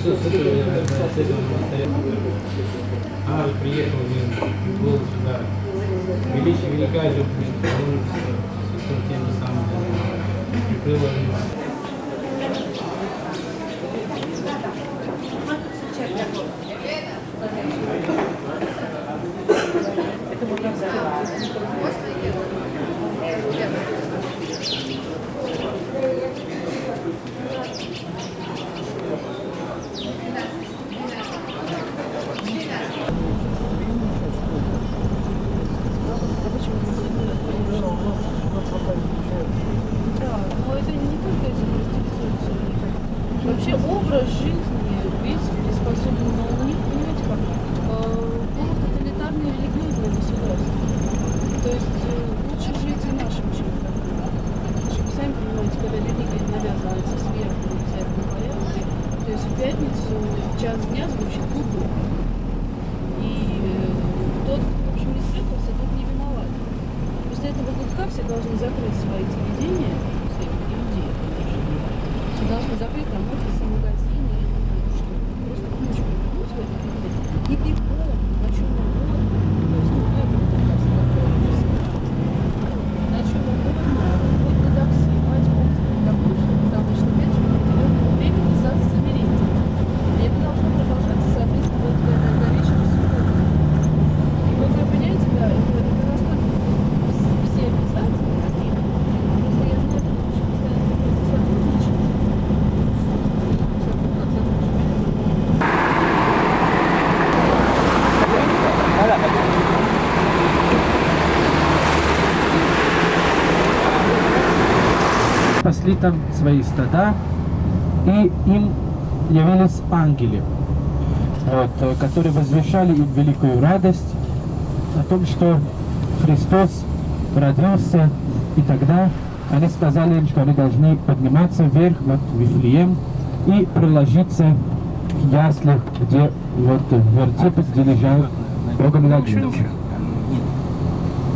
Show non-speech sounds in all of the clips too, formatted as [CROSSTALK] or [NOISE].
с этого монастыря. А, приехал, был сюда. Величие велика же, он с тем же самым прикрыл Да, но это не только этим интересуется. Вообще образ жизни весь приспособлен, но у них, понимаете как, э, полутоталитарные религиозные государства. То есть э, лучше жить и нашим чередом. Вы сами понимаете, когда религия навязывается сверху в обязательном порядке, то есть в пятницу в час дня звучит гуду. И э, тот, кто, в общем, не спрятался, тот не виноват. После этого гудка все должны закрыть свои заведения, все иудеи, конечно. Все должны закрыть там офисы, магазины, я не знаю что. Просто ночь прибегут в этот момент и бегом, на чем угодно. То есть, ну, это приказ, который уже сказал. На чем угодно, хоть на такси, мать бог, потому что, потому что, опять же, в определенное время нельзя замереть. И это должно продолжаться, соответственно, вот до, до вечера субботы. И вот вы понимаете, да, это, это настолько все обязательно такие. Просто я знаю, что очень постоянно приходится сотрудничать. пасли там свои стада, и им явились ангелы, вот, э, которые возвещали им великую радость о том, что Христос родился, и тогда они сказали им, что они должны подниматься вверх, вот, в Вифлеем, и приложиться к яслях, где вот в вертепе, где лежал Богомладенец.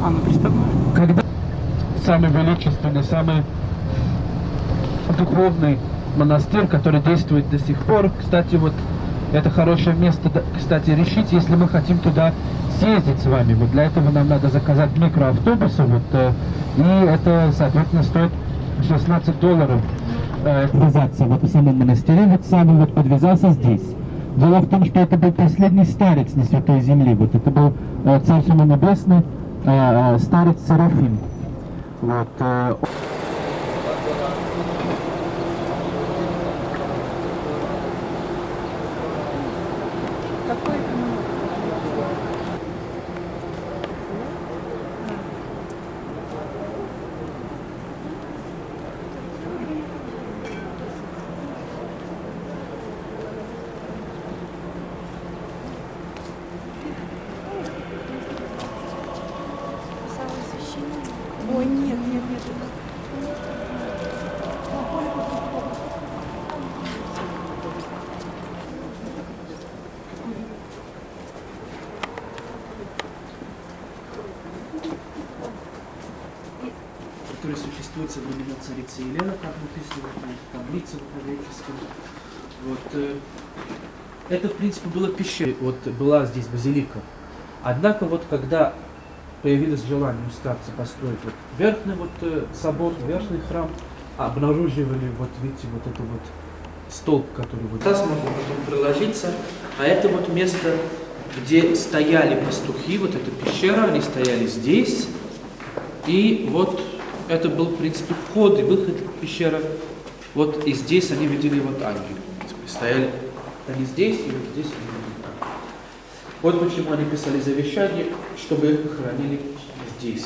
А, ну. Когда самый величественный, самый духовный монастырь, который действует до сих пор. Кстати, вот это хорошее место, кстати, решить, если мы хотим туда съездить с вами. Вот для этого нам надо заказать микроавтобусы, вот, э, и это, соответственно, стоит 16 долларов э, подвязаться вот в самом монастыре, вот сам вот подвязался здесь. Дело в том, что это был последний старец на Святой Земле, вот это был э, Всему Небесный, э, э, старец Серафим. Вот, э, Какой Елены, как написано вот на этой таблице управленческой. Вот, э, это, в принципе, было пещера, вот была здесь базилика. Однако, вот когда появилось желание у старца построить вот верхний вот э, собор, верхний храм, обнаруживали, вот видите, вот это вот столб, который вот здесь можно потом приложиться, а это вот место, где стояли пастухи, вот эта пещера, они стояли здесь, и вот это был, в принципе, вход и выход в пещеру. Вот и здесь они видели вот принципе, Стояли они здесь, и вот здесь они. Вот почему они писали завещание, чтобы их похоронили здесь.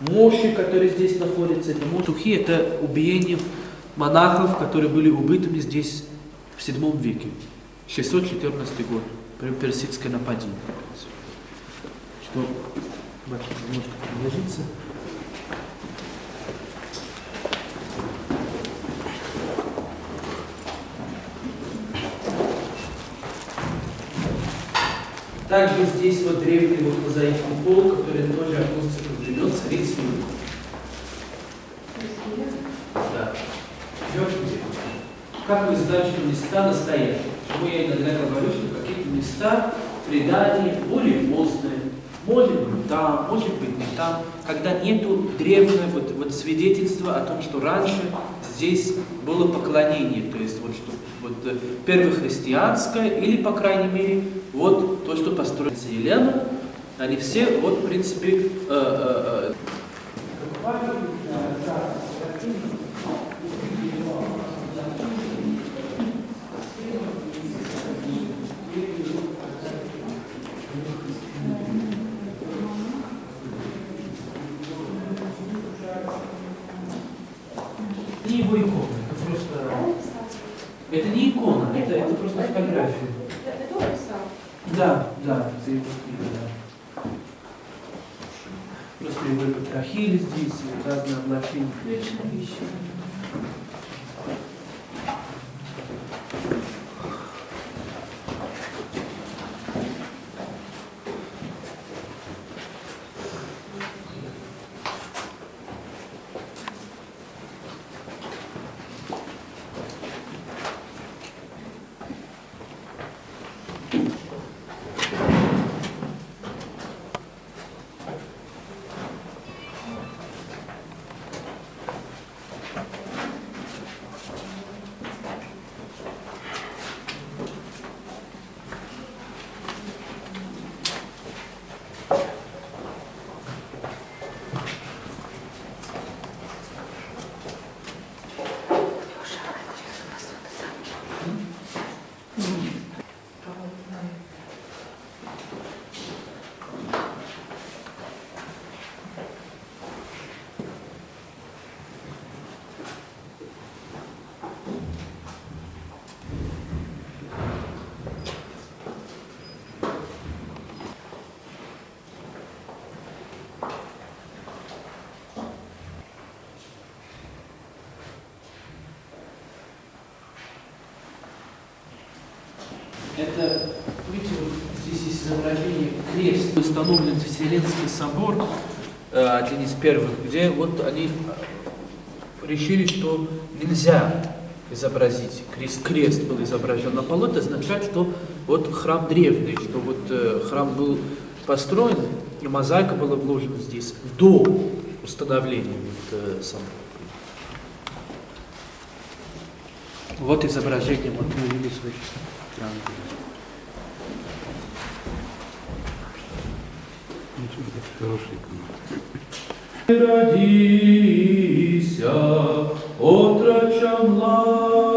Мощи, которые здесь находятся, это мощи, это убиение монахов, которые были убитыми здесь в 7 веке. 614 год, при персидское нападение. Что, бачите, можете Также здесь вот древний вот мозаичный пол, который тоже относится к времен царицы Юлии. Да. Как вы знаете, места настоящие. Почему я иногда говорю, что какие-то места предания более поздние, может быть там, может быть не там, когда нету древнего вот, вот свидетельства о том, что раньше здесь было поклонение, то есть вот что вот э, первохристианское, или, по крайней мере, вот то, что построила Елена, они все, вот, в принципе, э, э, э, не его икона, это просто... Это не икона, это, просто фотография. Это он писал. Да, да, это его книга, да. Просто его и потрахили здесь, и разные облачения. Вечная вещь. Это, видите, вот здесь есть изображение крест. Установлен Вселенский собор, э, один из первых, где вот они э, решили, что нельзя изобразить крест. Крест был изображен на полу, это означает, что вот храм древний, что вот э, храм был построен, и мозаика была вложена здесь до установления вот, собора. Вот изображение, вот мы видели свой Родися, отроча младу,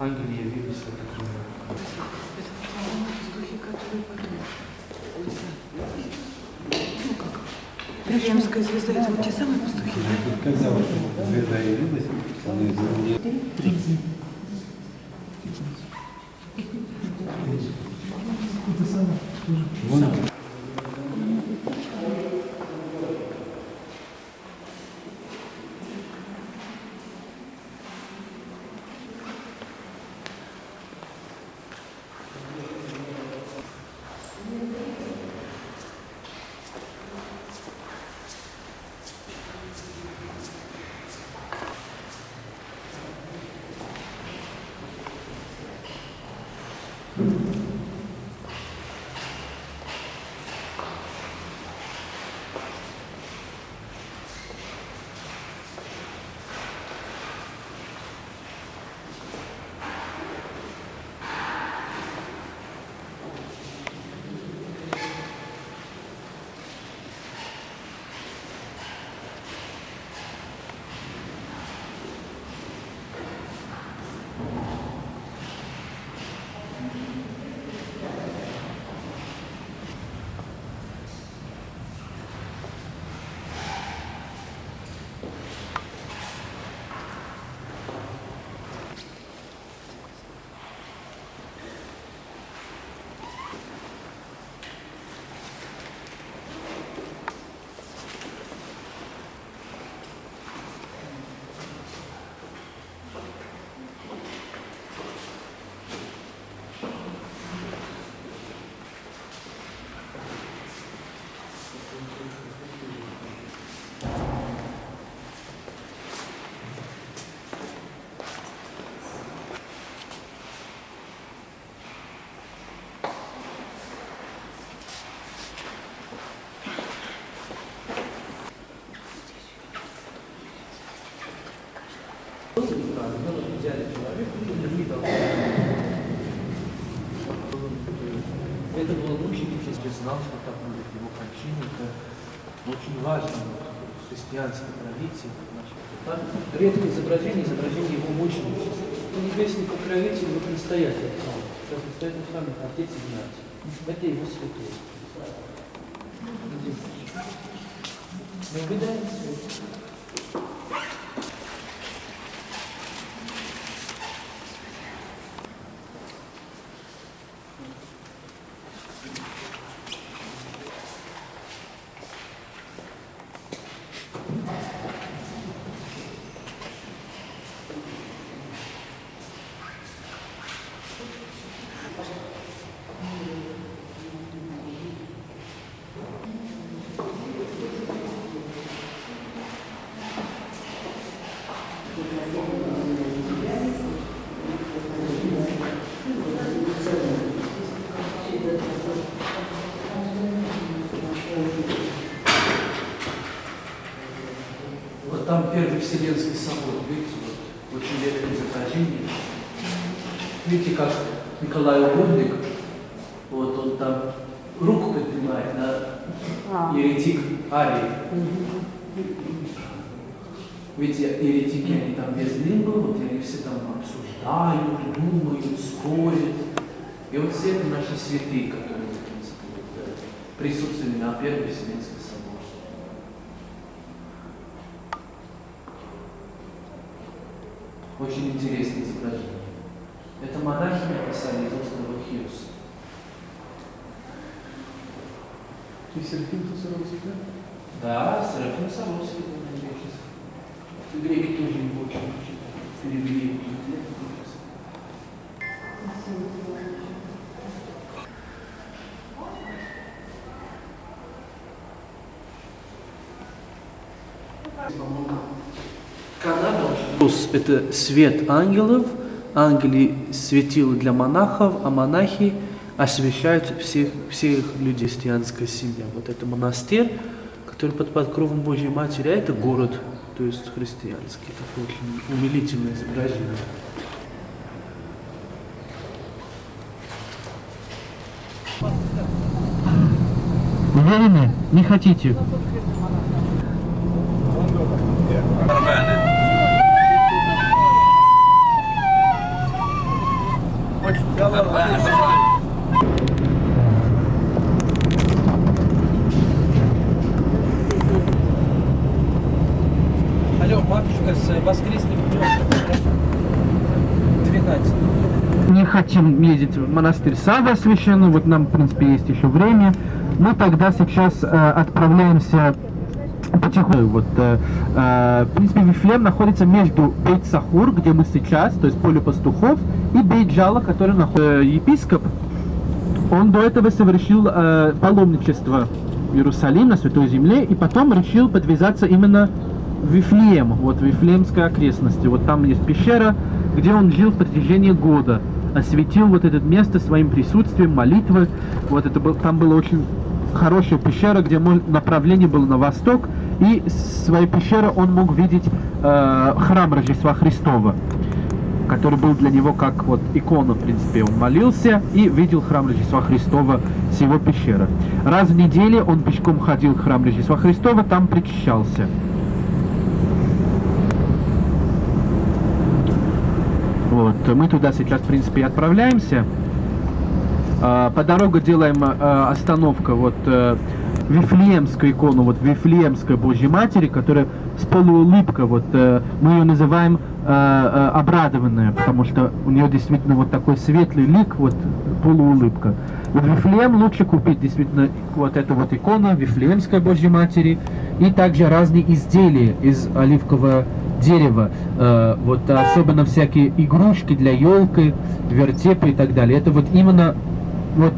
Ангелия вывесила такую. Вифлеемская звезда, это вот те самые пастухи, да? Когда вот звезда явилась, она изменила. Вон знал, что так будет его кончина. Это очень важно в христианской традиции. Так, редкое изображение, изображение его мученичества. Это небесный покровитель, вот настоятель. Сейчас настоятель с вами отец Игнатий. Это его святой. Мы выдаем свет. Первый Вселенский собор, видите, вот, очень редкое изображение. Видите, как Николай Угодник, вот он там руку поднимает на еретик Арии. Видите, еретики, они там без нимба, вот они все там обсуждают, думают, спорят. И вот все это наши святые, которые в принципе, вот, э, присутствовали на Первый Вселенский собор. Очень интересное изображение. Это монахи написали из острова Хиус. Ты Серафим Тусаровский, да? Да, Серафим Саровский был на греческом. Греки тоже его очень учат. Перевели его Плюс это свет ангелов, ангели светило для монахов, а монахи освещают всех, всех людей христианской семьи. Вот это монастырь, который под покровом Божьей Матери, а это город, то есть христианский. Такое очень умилительное изображение. Уверены? Не хотите? Хотим ездить в монастырь Сава священный, вот нам, в принципе, есть еще время. Мы тогда сейчас э, отправляемся потихоньку. Вот, э, э, в принципе, Вифлеем находится между Бейт Сахур, где мы сейчас, то есть поле пастухов, и Бейт Джала, который находится епископ. Он до этого совершил э, паломничество в Иерусалим, на Святой Земле, и потом решил подвязаться именно Вифлеем, вот Вифлеемской окрестности. Вот там есть пещера, где он жил в протяжении года, осветил вот это место своим присутствием, молитвой. Вот это был, там была очень хорошая пещера, где направление было на восток, и своей пещеры он мог видеть э, храм Рождества Христова который был для него как вот икона, в принципе. Он молился и видел храм Рождества Христова с его пещеры. Раз в неделю он пешком ходил в храм Рождества Христова, там причащался. Вот, мы туда сейчас, в принципе, и отправляемся. А, По дороге делаем а, остановка вот э, Вифлеемскую икону, вот Вифлеемской Божьей Матери, которая с полуулыбкой, вот э, мы ее называем э, обрадованная, потому что у нее действительно вот такой светлый лик, вот полуулыбка. Вот Вифлеем лучше купить действительно вот эту вот икону Вифлеемской Божьей Матери и также разные изделия из оливкового дерева, э, вот особенно всякие игрушки для елки, вертепы и так далее. Это вот именно вот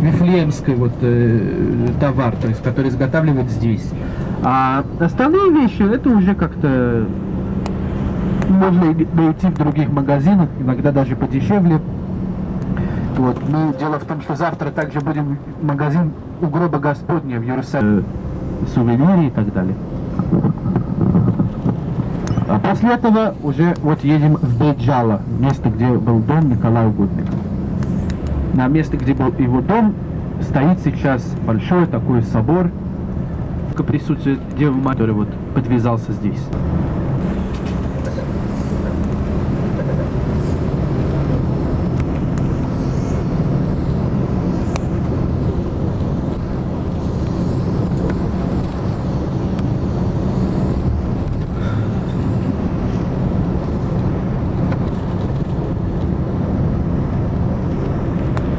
вифлеемский вот э, товар, то есть который изготавливают здесь. А остальные вещи это уже как-то можно найти в других магазинах, иногда даже подешевле. Вот. Но дело в том, что завтра также будем магазин у гроба Господня в Иерусалиме, сувениры и так далее. После этого уже вот едем в Бейджало, место, где был дом Николая Угодника. На месте, где был его дом, стоит сейчас большой такой собор, к присутствию Девы Матери, который вот подвязался здесь.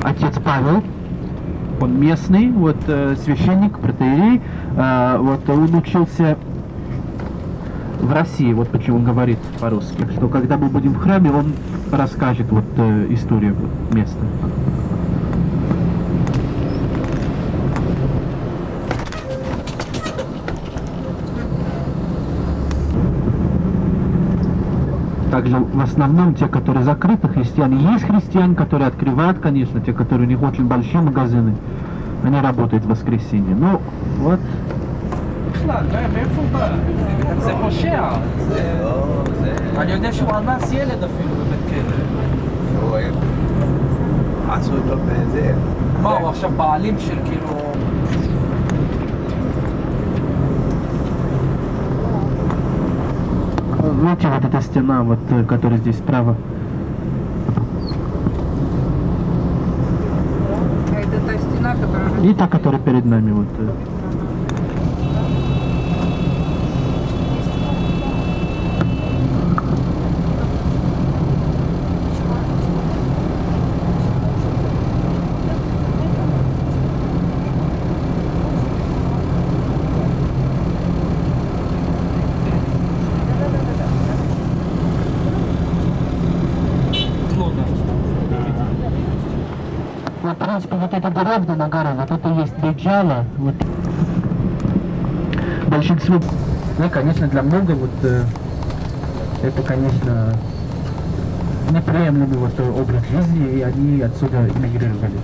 Отец Павел, он местный, вот э, священник, протеерей, э, вот он учился в России, вот почему он говорит по-русски, что когда мы будем в храме, он расскажет вот э, историю места. Также в основном те, которые закрыты, христиане. Есть христиане, которые открывают, конечно, те, которые у них очень большие магазины. Они работают в воскресенье. Ну, вот. זה פושע. אני יודע שהוא אנס ילד אפילו בבית כלא. עשו אותו בזה. מה, הוא עכשיו בעלים של כאילו... Видите, вот эта стена, вот, э, которая здесь справа. это та стена, которая... И та, которая перед нами. Вот. э. Вот, в принципе, вот эта на горе, вот это есть Бейджала, вот. Большинство, ну, конечно, для много, вот, э, это, конечно, неприемлемый вот образ жизни, и они отсюда эмигрировали.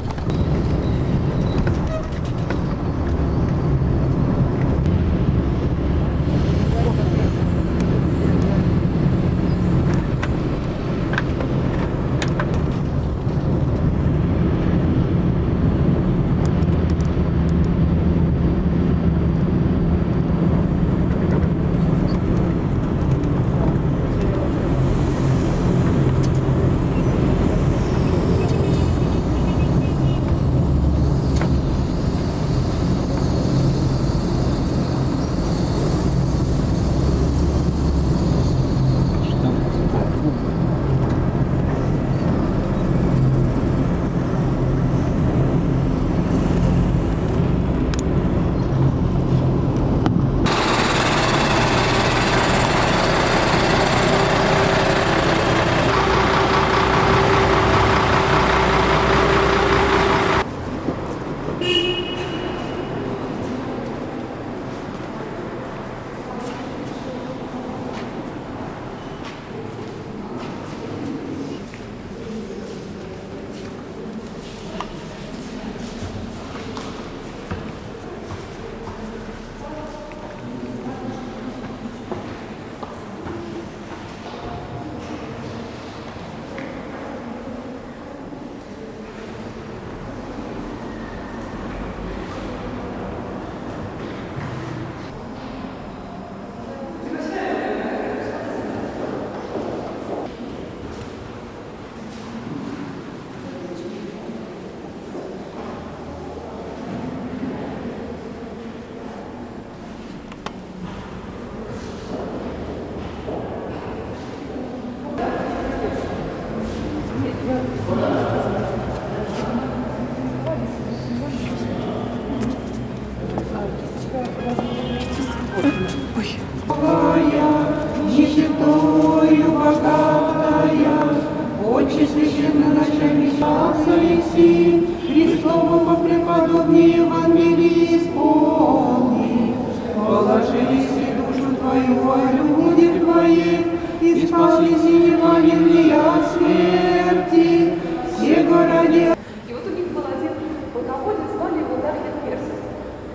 Отче священноначальничался Алексей, Христового преподобнее Евангелии исполни. Положились и душу твою во люди твоих, и спаслись и не от смерти, все городе И вот у них был один полководец, звали его Дарья Персис.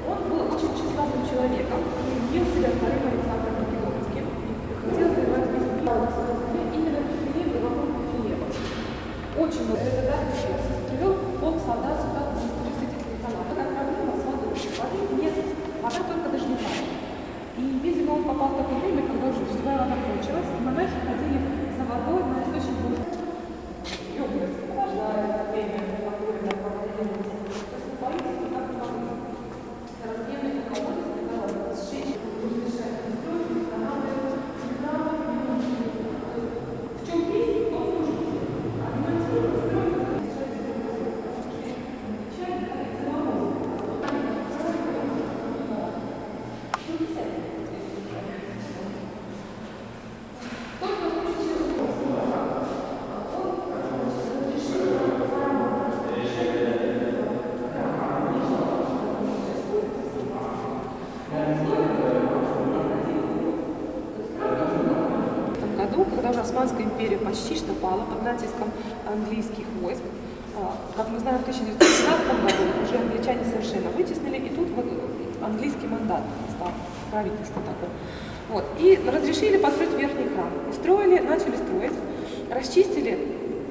Он был очень тщеславным человеком, и имел себя вторым Александром Македонским, и хотел завоевать весь он попал в такое время, когда уже дождевая вода кончилась, и монахи ходили за водой на источник воды. И область охлаждает это время, которое проводили. То есть на политике как бы раздельный колодец, когда сжечь, разрешает строить, устанавливать, в чем есть, в том нужно. А ремонтировать, строить, этом году, когда уже Османская империя почти что пала под натиском английских войск. А, Как мы знаем, в 1915 году уже англичане совершенно вытеснили, и тут английский мандат стал, правительство такое. Вот. И разрешили построить верхний храм. И строили, начали строить, расчистили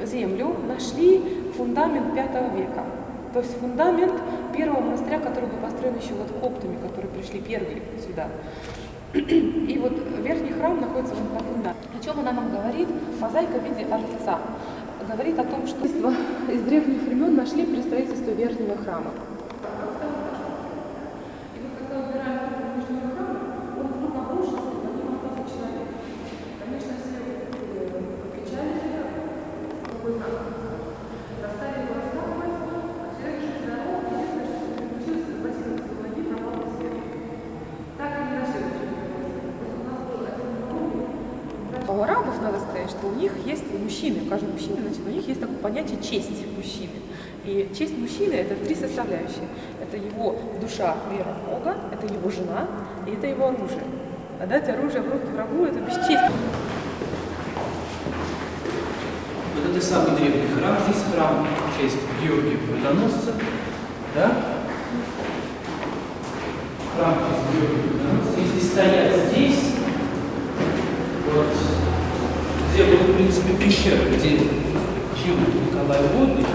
землю, нашли фундамент V века. То есть фундамент первого монастыря, который был построен еще вот коптами, которые пришли первые сюда. И вот верхний храм находится вот на фундаменте. О чем она нам говорит? Мозаика в виде арлица. Говорит о том, что из древних времен нашли при строительстве верхнего храма. И вот когда убираем окна верхнего храма, он вдруг обрушился, и под ним остался человек. Конечно, все э, печали, какой храм. Доставили его раскапывать, а человек жив здоров, единственное, что приключилось, в 11 ноги пропал без света. Так и не нашли. А у арабов надо сказать, что у них есть у мужчины, у каждого мужчины, значит, у них есть такое понятие честь мужчины. И честь мужчины это три составляющие. Это его душа, вера Бога, это его жена и это его оружие. Отдать оружие в руки врагу это бесчестие. Вот это самый древний храм. Здесь храм в честь Георгия Победоносца. Да? Храм в честь Георгия Победоносца. Если стоять здесь, вот, где был, в принципе, пещера, где жил Николай Водный,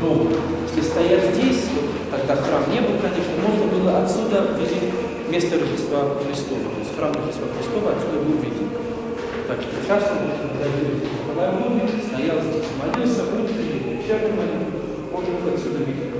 дом. Если стоять здесь, вот, тогда храм не был, конечно, можно было отсюда видеть место Рождества Христова. То есть храм Рождества Христова отсюда был виден. Так что когда видели Николай Водный, стоял здесь, молился, утренний, вечерний молитву, можно отсюда видеть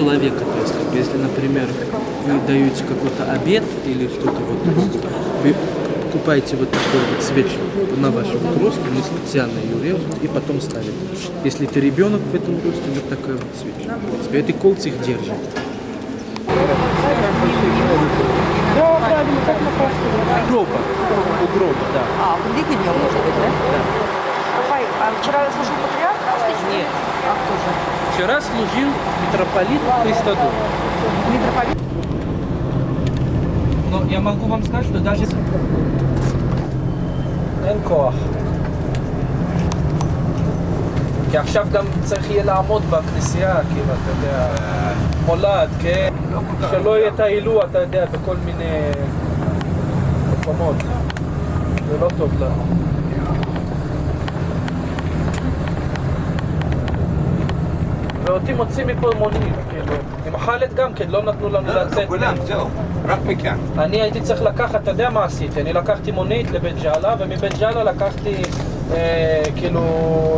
человека. То есть, как если, например, вы даете какой-то обед или что-то вот, вы покупаете вот такой вот свечу на ваш вот рост, они специально ее режут и потом ставят. Если ты ребенок в этом росте, вот такая вот свеча. В принципе, эти кольца их держат. Гроба. У гроба, да. А, в Лиге не да? Рафаэль, а вчера служил патриарх? Нет. А кто же? Вчера служил митрополит Христодор. Митрополит? Но я могу вам сказать, что даже... אין כוח. כי עכשיו גם צריך יהיה לעמוד בכנסייה, כאילו, אתה יודע, מולד, כן? שלא יהיה את העילוע, אתה יודע, בכל מיני מקומות. זה לא טוב לנו. ואותי מוצאים מפה מונית, כאילו. עם חאלד גם כן, לא נתנו לנו לצאת. כולם, זהו, רק מכאן. אני הייתי צריך לקחת, אתה יודע מה עשיתי? אני לקחתי מונית לבית ג'אלה, ומבית ג'אלה לקחתי אה, כאילו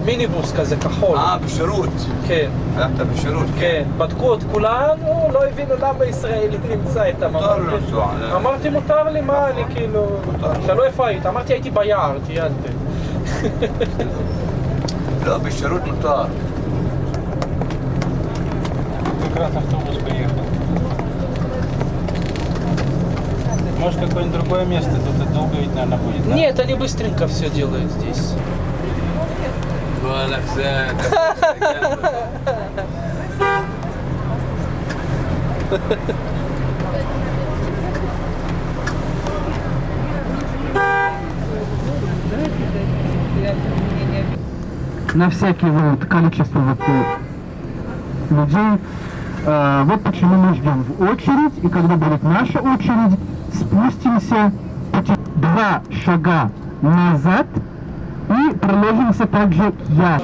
מיניבוס כזה כחול. אה, בשירות. כן, הלכת בשירות, כן. בדקו את כולנו, לא הבינו למה ישראלי נמצא איתם. מותר לו לנסוע, אה. אמרתי, מותר לי, מה אני כאילו... שאלו איפה היית? אמרתי, הייתי ביער, טיילתי. לא, בשירות מותר. Может, какое-нибудь другое место? Тут это долго ведь, наверное, будет, да? Нет, они быстренько все делают здесь. Ну. [LAUGHS] На всякий вот количество вот людей. Э, вот почему мы ждем в очередь, и когда будет наша очередь, спустимся два шага назад и приложимся также к я.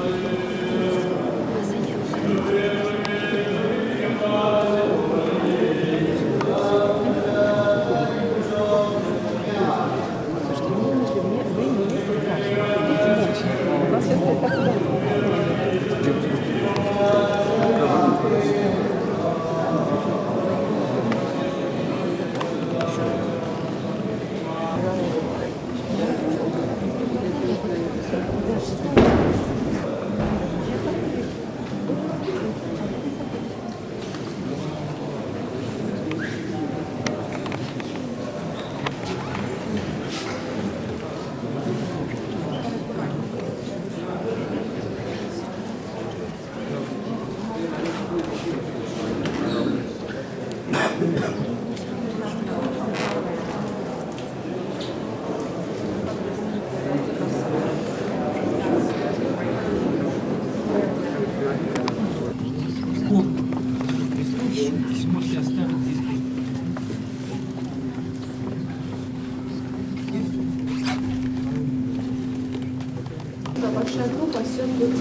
Большая группа, все будет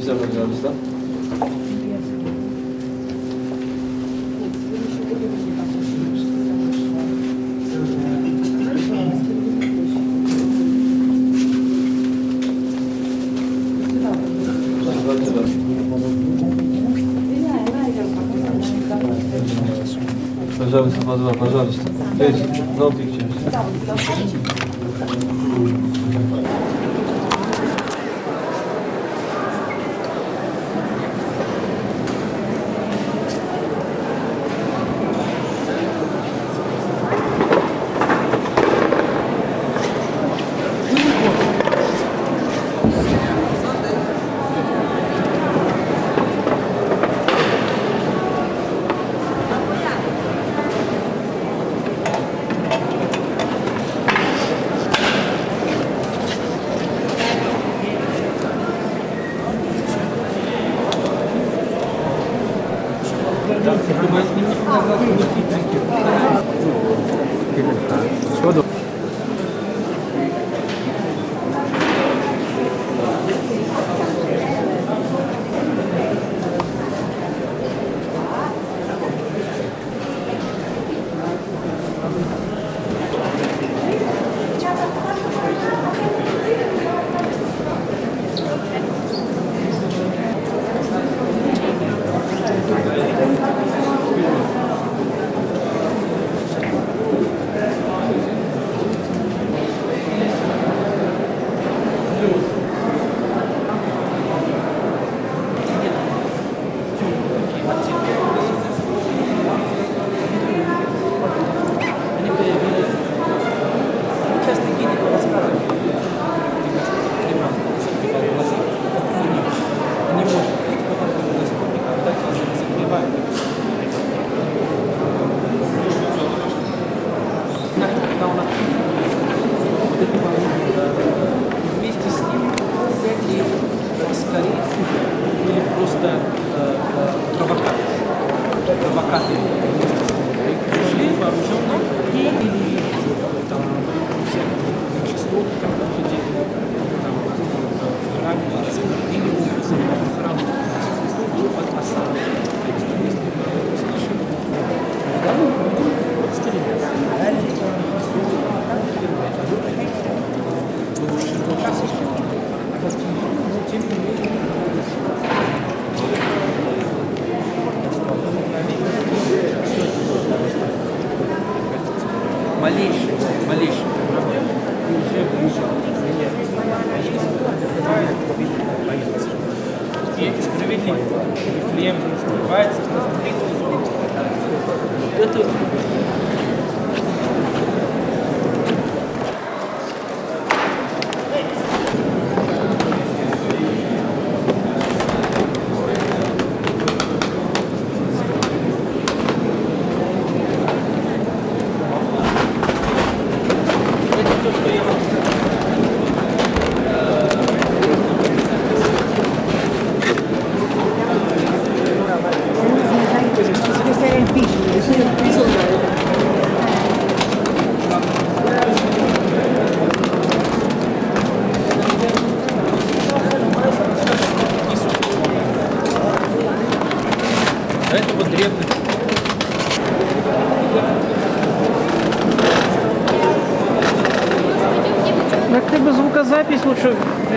Все, пожалуйста. Пожалуйста, по два, пожалуйста. То есть, ну,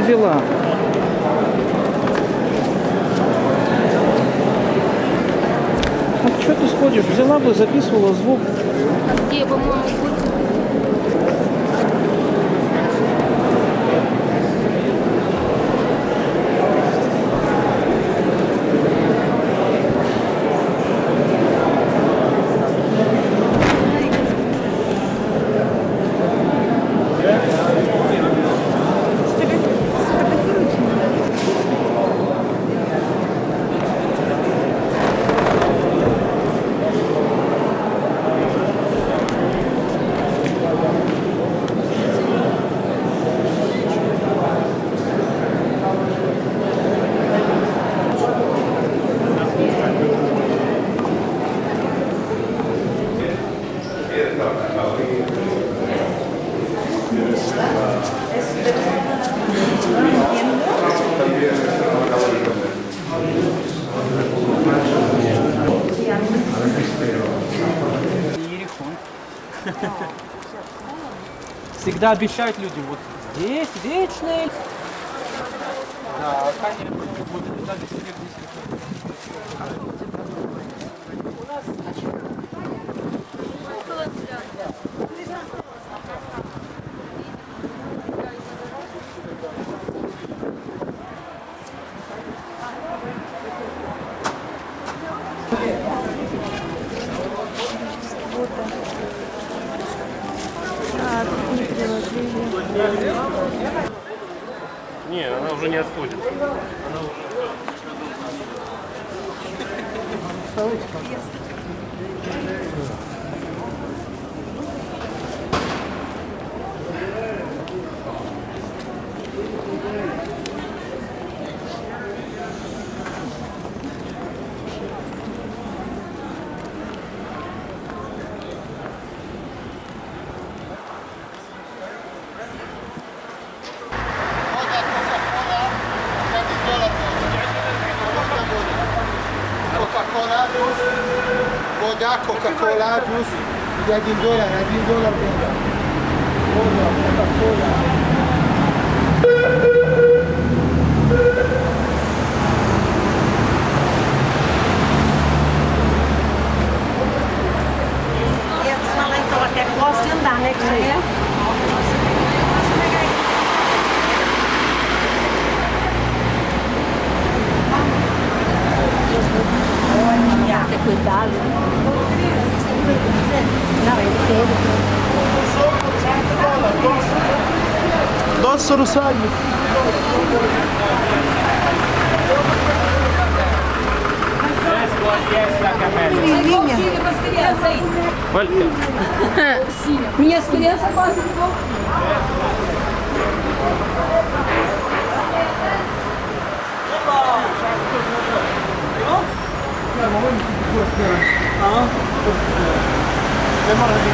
дела. А что ты сходишь? Взяла бы, записывала звук. Где, по-моему, Когда обещают людям, вот здесь вечный dólar plus, de aquí en. Синя. Валька. Синя. Меня синя собака. Terima kasih.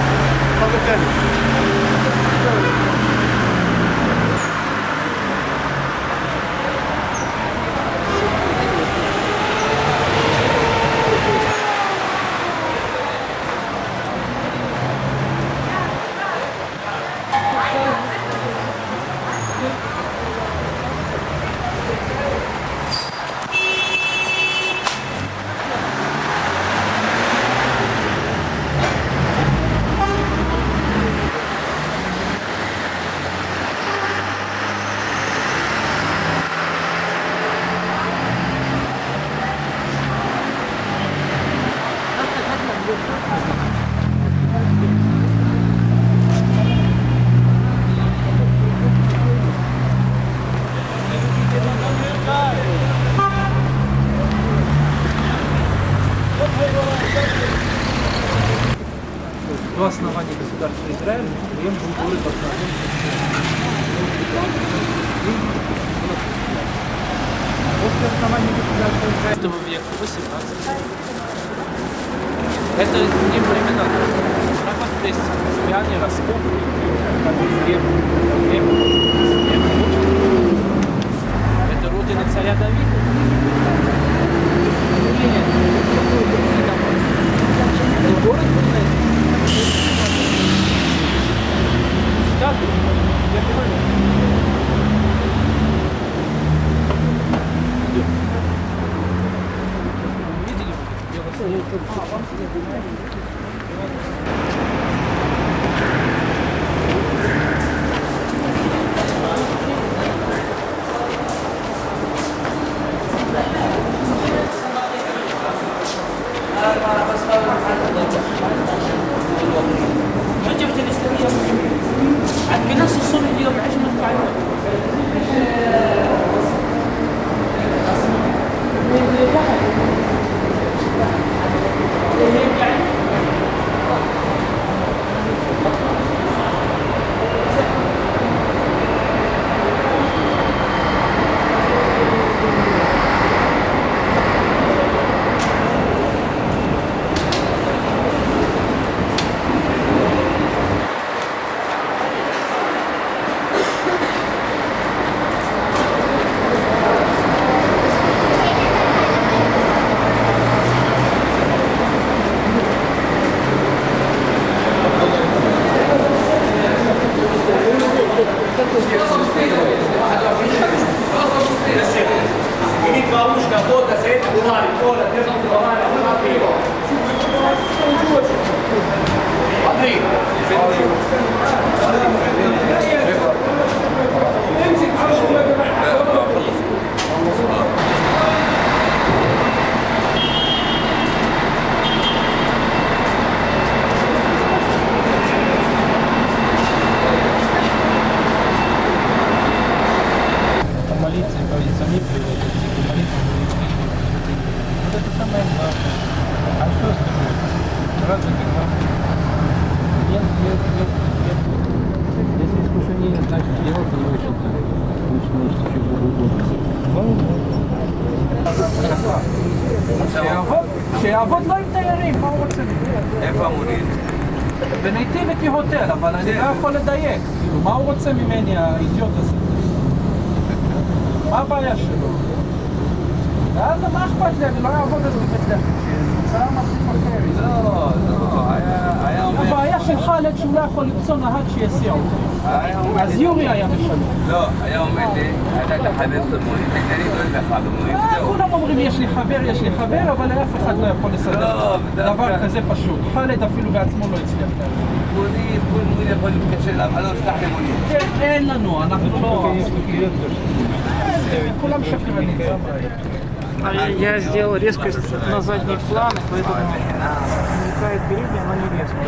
Я сделал резкость на задний план, поэтому возникает передняя, но не резкая.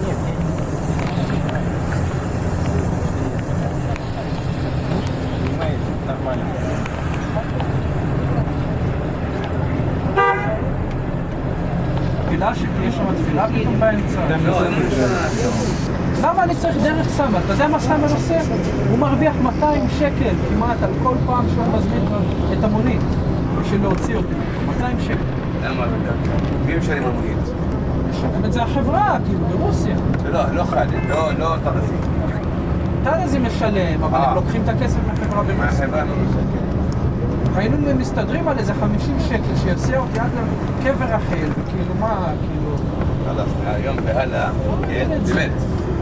Нет, я не нормально. Филашек, я. למה אני צריך דרך סמר? אתה יודע מה סמר עושה? הוא מרוויח 200 שקל כמעט על כל פעם שהוא מזמין את המונית בשביל להוציא אותי. 200 שקל. למה? מי משלם במונית? משלם את זה החברה, כאילו, ברוסיה. לא, לא חד, לא, לא טרזי. טלזי משלם, אבל אה. הם לוקחים את הכסף מהחברה ברוסיה. לא נוספת. היינו מסתדרים על איזה 50 שקל שיסיע אותי עד לקבר רחל, וכאילו מה, כאילו... חלאס, מהיום והלאה, כן, באמת.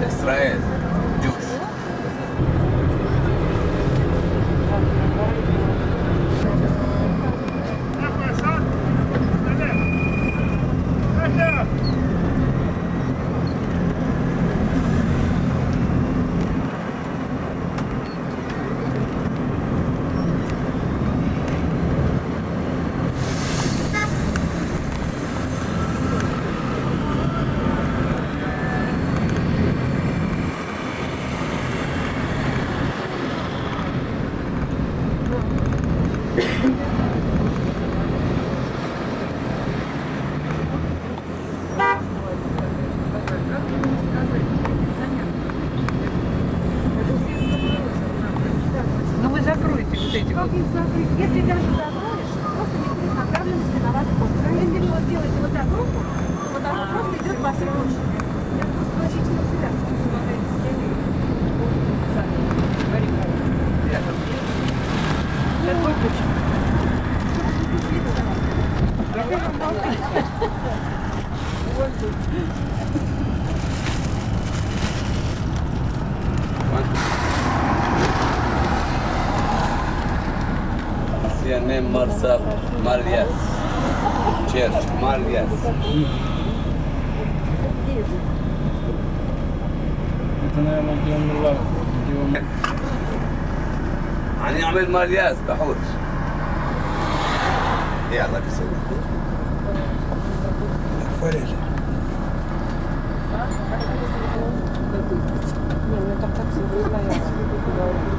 les traes yes, Mal, yes. يعني اعمل مالياس بحوت يلا بسوي Нет, ну так так все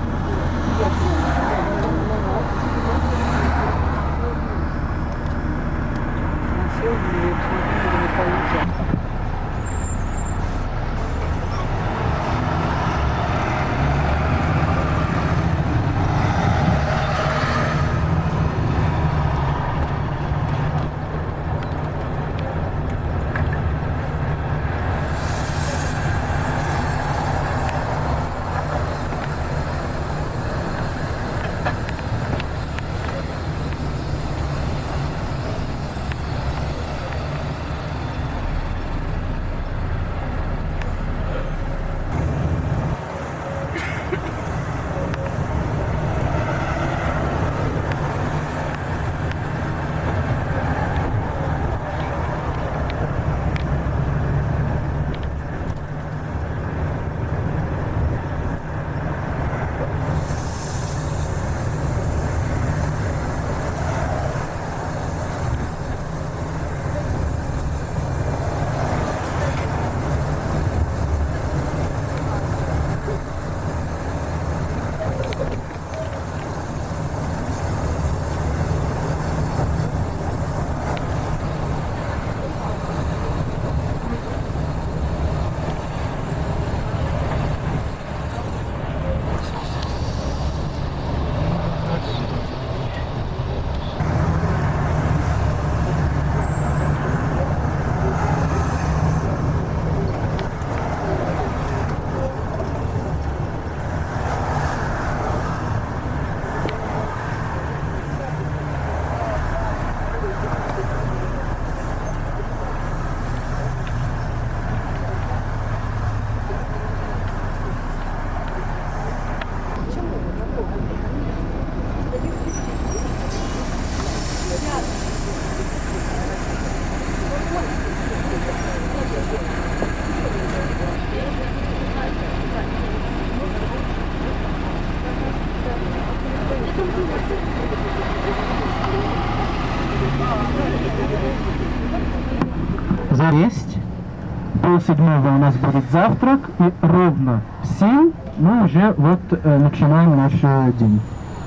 седьмого у нас будет завтрак, и ровно в семь мы уже вот э, начинаем наш э, день.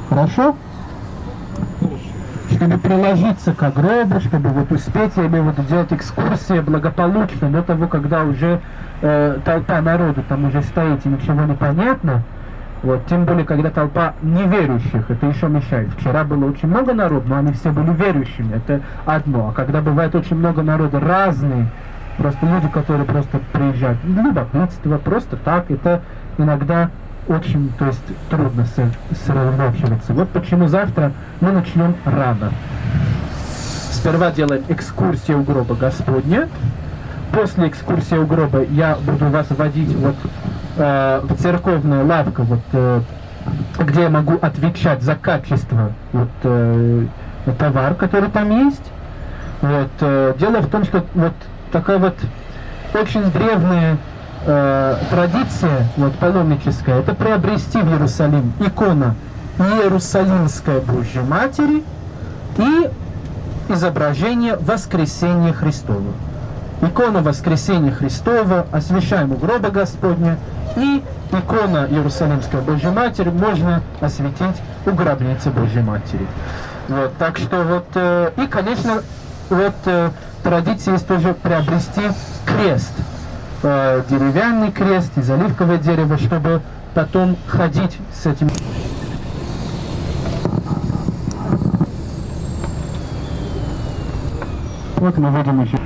Хорошо? Чтобы приложиться к гробу, чтобы вот успеть, я имею в виду делать экскурсии благополучно до того, когда уже э, толпа народу там уже стоит и ничего не понятно, вот, тем более, когда толпа неверующих, это еще мешает. Вчера было очень много народу, но они все были верующими, это одно. А когда бывает очень много народа разные, просто люди, которые просто приезжают, любопытство, просто так, это иногда очень, то есть трудно со- сосредоточиваться. Вот почему завтра мы начнем рано. Сперва делаем экскурсию у гроба Господня. После экскурсии у гроба я буду вас водить вот э, в церковную лавку, вот, э, где я могу отвечать за качество вот, э, товар, который там есть. Вот, э, дело в том, что вот такая вот очень древняя э, традиция вот, паломническая, это приобрести в Иерусалим икона Иерусалимской Божьей Матери и изображение Воскресения Христова. Икона Воскресения Христова, освящаем у гроба Господня, и икона Иерусалимской Божьей Матери можно осветить у гробницы Божьей Матери. Вот, так что вот, э, и, конечно, вот э, традиция есть тоже приобрести крест, э, деревянный крест из оливкового дерева, чтобы потом ходить с этим. Вот мы видим еще.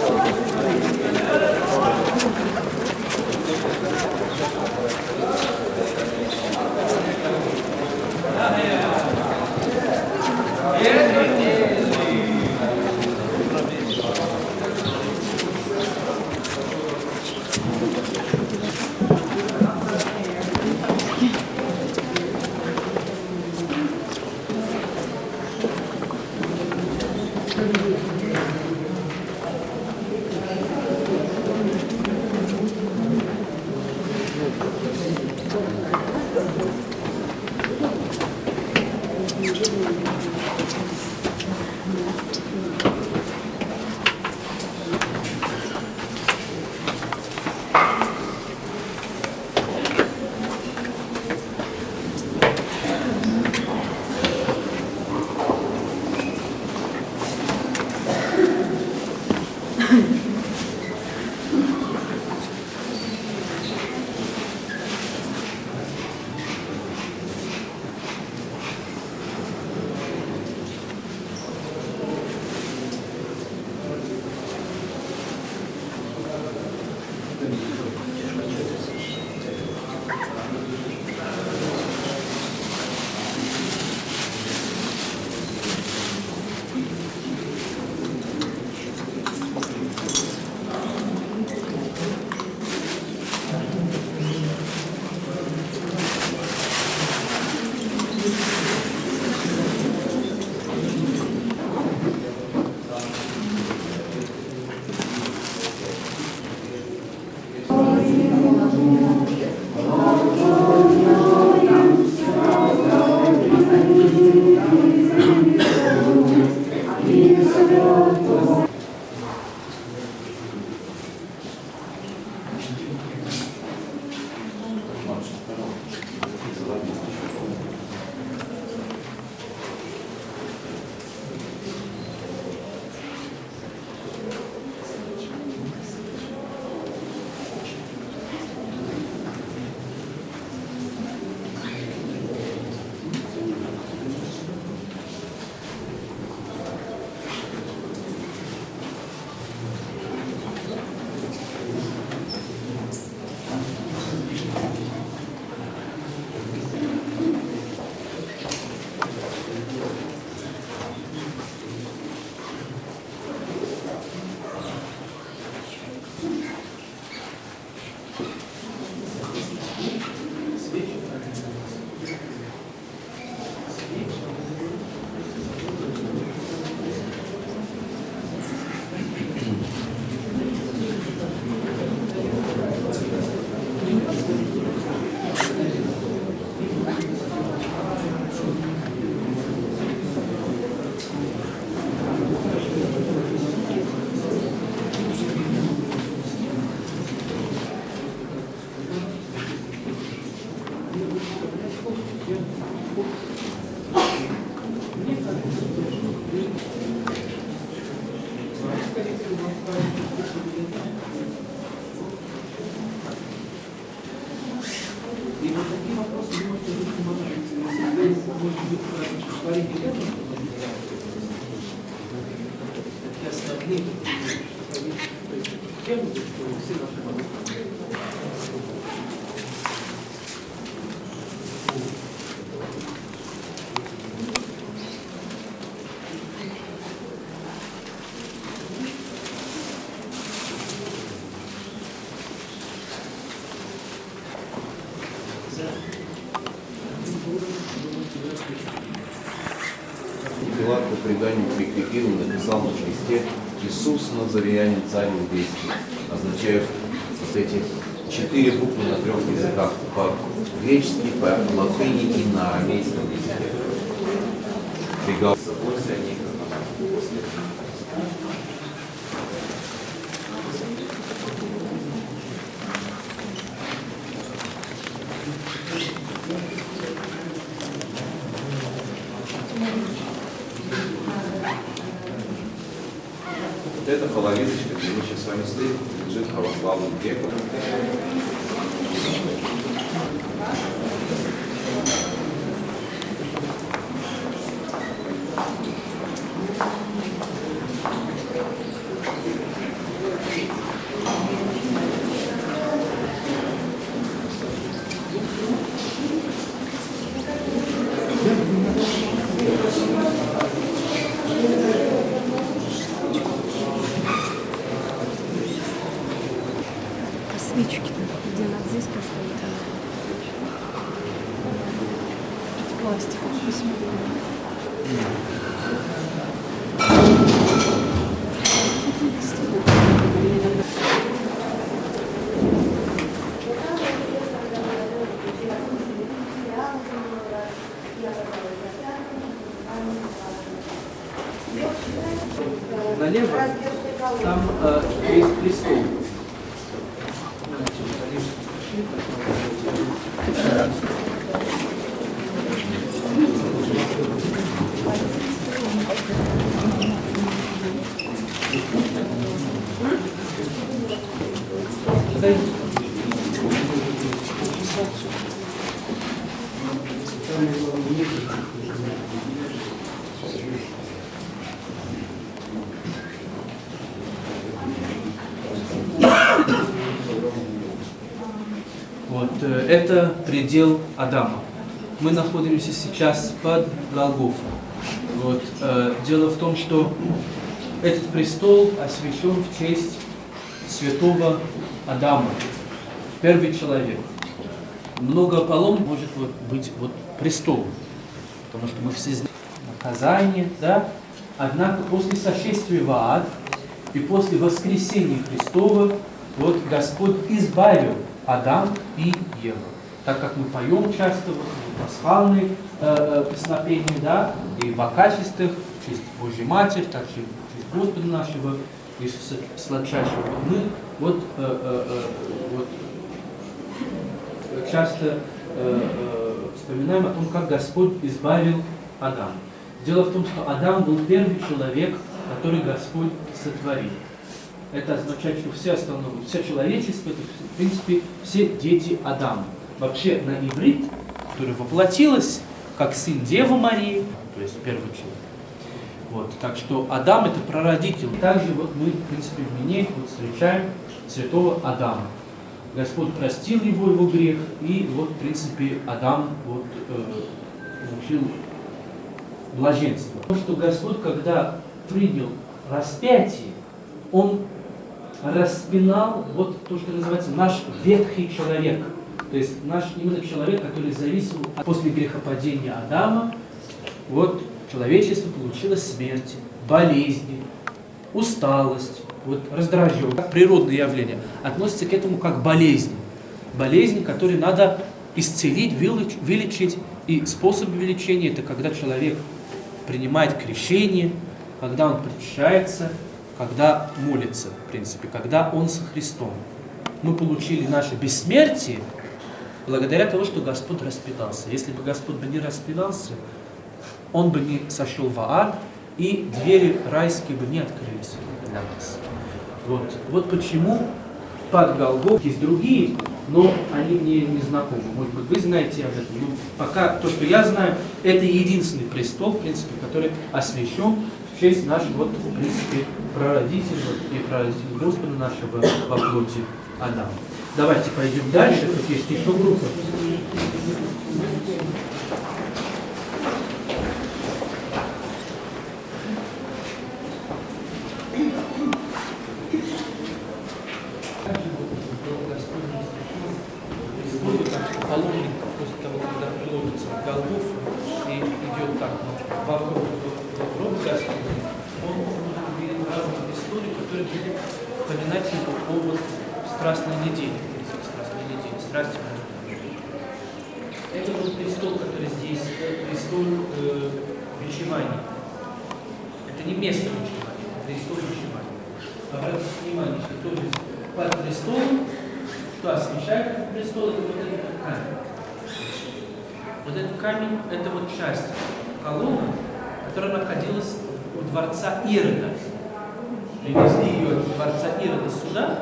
преданию прикрепил и написал на кресте «Иисус Назареянин царь иудейский», означают вот эти четыре буквы на трех языках по-гречески, по-латыни и на арамейском языке. Пригал после них, Вот эта половиночка, где мы сейчас с вами стоим, лежит православным греком. Свечки, где она здесь поставить. Пластик. Налево там э, есть престол. Вот, э, предел Адама. Мы находимся сейчас под Голгофой. Вот, э, дело в том, что этот престол освящен в честь святого Адама, первый человек. Много полом может вот быть вот престол, потому что мы все знаем наказание, да? Однако после сошествия в ад и после воскресения Христова вот Господь избавил Адам и Еву. Так как мы поем часто вот, в пасхальные э, э, песнопения, да, и в акафистах, в честь Божьей Матери, так и в честь Господа нашего Иисуса Сладчайшего. Мы вот, э, э, э, вот часто э, э, вспоминаем о том, как Господь избавил Адама. Дело в том, что Адам был первый человек, который Господь сотворил. Это означает, что все остальное, все человечество, это, в принципе, все дети Адама. Вообще на иврит, который воплотилось, как сын Девы Марии, то есть первый человек. Вот, так что Адам это прародитель. Также вот мы, в принципе, в Мине вот встречаем святого Адама. Господь простил его его грех, и вот, в принципе, Адам вот, э, получил блаженство. То, что Господь, когда принял распятие, Он распинал вот то, что называется наш ветхий человек. То есть наш именно человек, который зависел от, после грехопадения Адама, вот человечество получило смерть, болезни, усталость, вот раздраженность, как природное явление, относится к этому как болезнь. Болезнь, которую надо исцелить, вылечить. И способ лечения – это когда человек принимает крещение, когда он причащается, когда молится, в принципе, когда он со Христом. Мы получили наше бессмертие благодаря тому, что Господь распитался. Если бы Господь бы не распитался, Он бы не сошел в ад, и двери райские бы не открылись для нас. Вот, вот почему под Голгоф есть другие, но они мне не знакомы. Может быть, вы знаете об этом. Но пока то, что я знаю, это единственный престол, в принципе, который освящен в честь нашего, вот, в принципе, прародителя и прародителя Господа нашего во плоти Адама. Давайте пойдем дальше. Тут есть еще группа. паломник после того, когда приложится в Голгофу и идет так вокруг, вокруг Господа, он видит разные истории, которые были поминать его по вот страстной неделе, страстной неделе, страсти Господа. Это был престол, который здесь, престол э, бичевания. Это не место бичевания, это престол бичевания. Обратите внимание, что то есть под престолом что освещает этот престол, это вот этот камень. Вот этот камень, это вот часть колонны, которая находилась у дворца Ирода. Привезли ее от дворца Ирода сюда,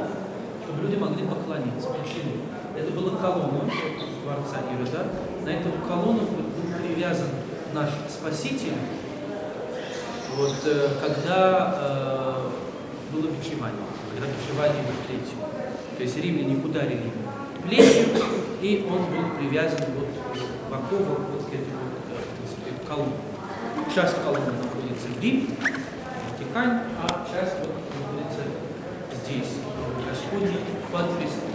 чтобы люди могли поклониться. Почему? Это была колонна дворца Ирода. На эту колонну был привязан наш Спаситель, вот, э, когда э, было бичевание, когда бичевание было третье. То есть римляне ударили плетью, и он был привязан вот в этой вот, колонне. Часть колонны находится в Риме, в Ватикане, а часть вот находится здесь, в Господне, под престолом.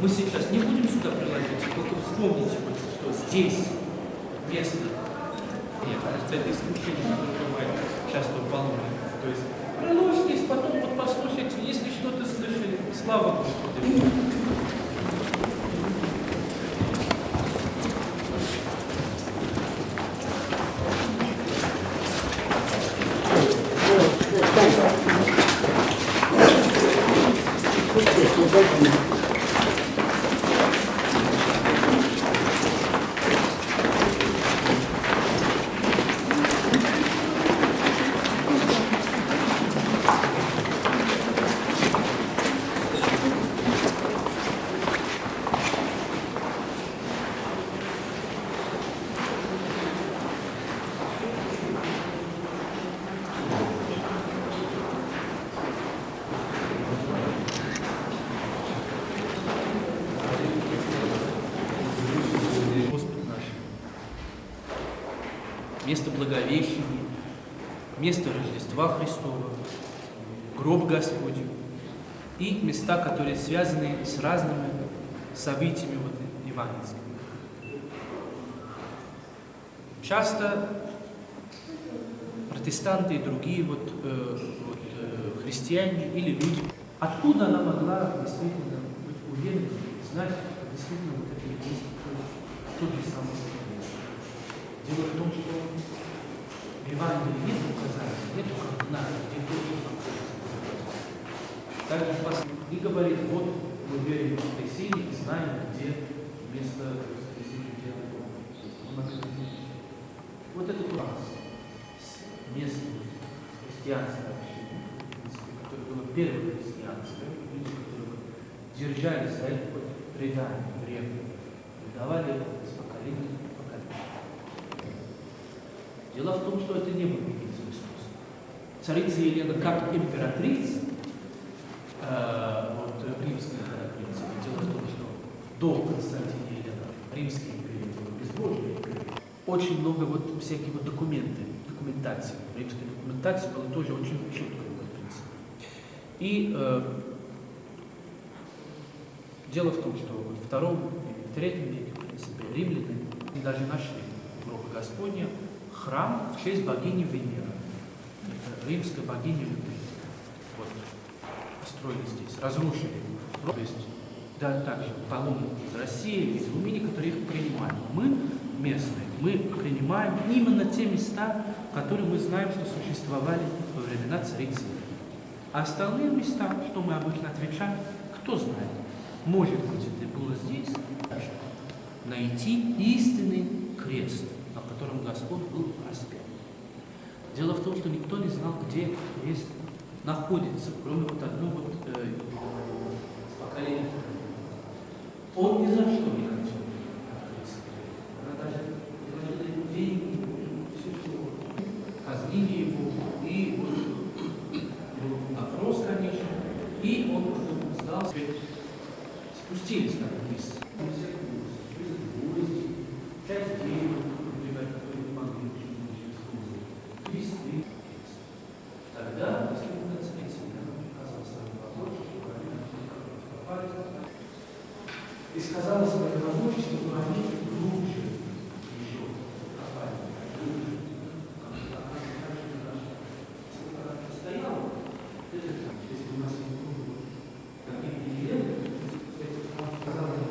Мы сейчас не будем сюда приложить, только вспомните, что здесь место нет, это исключение, которое бывает часто в Болонии. То есть приложитесь, потом вот послушайте, если что-то слышали, слава Господу. Господь наш. Место Благовещения, место Рождества Христова, гроб Господень и места, которые связаны с разными событиями вот, евангельскими. Часто протестанты и другие вот, э, вот, э, христиане или люди, откуда она могла действительно быть уверена, знать, что действительно вот это есть тот же самый. Дело в том, что в Евангелии нет указания, нет указания, где находиться. Также пос- и говорит, вот мы верим в воскресенье и знаем, где место воскресения, где оно. Он говорит, вот это класс местное в принципе, которое было первым христианством, люди, которые держались за это предание древнее, передавали это из поколения в поколение. Дело в том, что это не был единственный способ. Царица Елена как императрица, э, вот римская императрица, дело в том, что до Константина Елена римская империя была безбожная. Очень много вот всяких вот документы, документации. Римская документация была тоже очень четкая, в принципе. И э, дело в том, что вот в втором в третьем веке, в принципе, римляне даже нашли в Гроха Господня храм в честь богини Венеры. Это римская богиня любви. Вот, построили здесь, разрушили. То есть, да, также паломники из России, из Румынии, которые их принимают. Мы местные, мы принимаем именно те места, которые мы знаем, что существовали во времена царицы. А остальные места, что мы обычно отвечаем, кто знает. Может быть, это было здесь, найти истинный крест, котором Господь был распят. Дело в том, что никто не знал, где крест находится, кроме вот одного вот, э, поколения. Он ни за что не хотел. Она даже предложила деньги, все что. Казнили его, и вот был опрос, конечно, и он потом сдался. Спустились на вниз. Часть денег, например, которые не могли ничего использовать. Листы. Тогда, если бы концепция показала свою побольше, чтобы они попали, и сказала своим рабочим, чтобы они глубже еще копали. Глубже. Как стоял, это если у нас не было таких деревьев, сказала,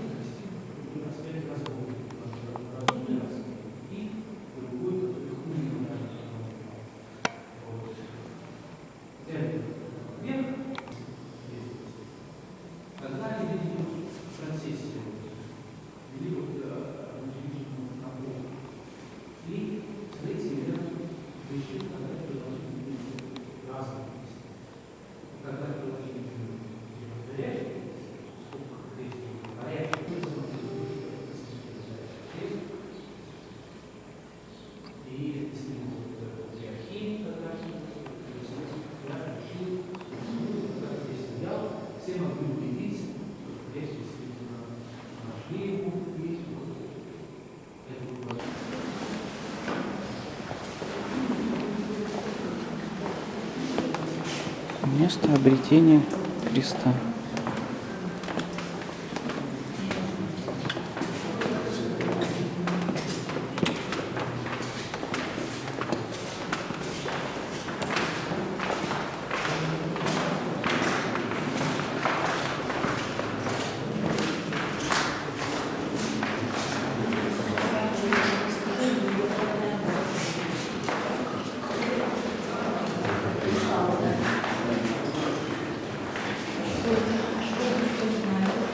Когда они видели процессию, вели вот удивительную набор, и смотрите, ребята, решили, когда это должны быть разные места. Когда это должны быть горячие, сколько крестов, горячие, и если вот диахин, тогда я решил, когда здесь стоял, все могли убедиться, что здесь действительно нашли его, и вот это было Место обретения креста.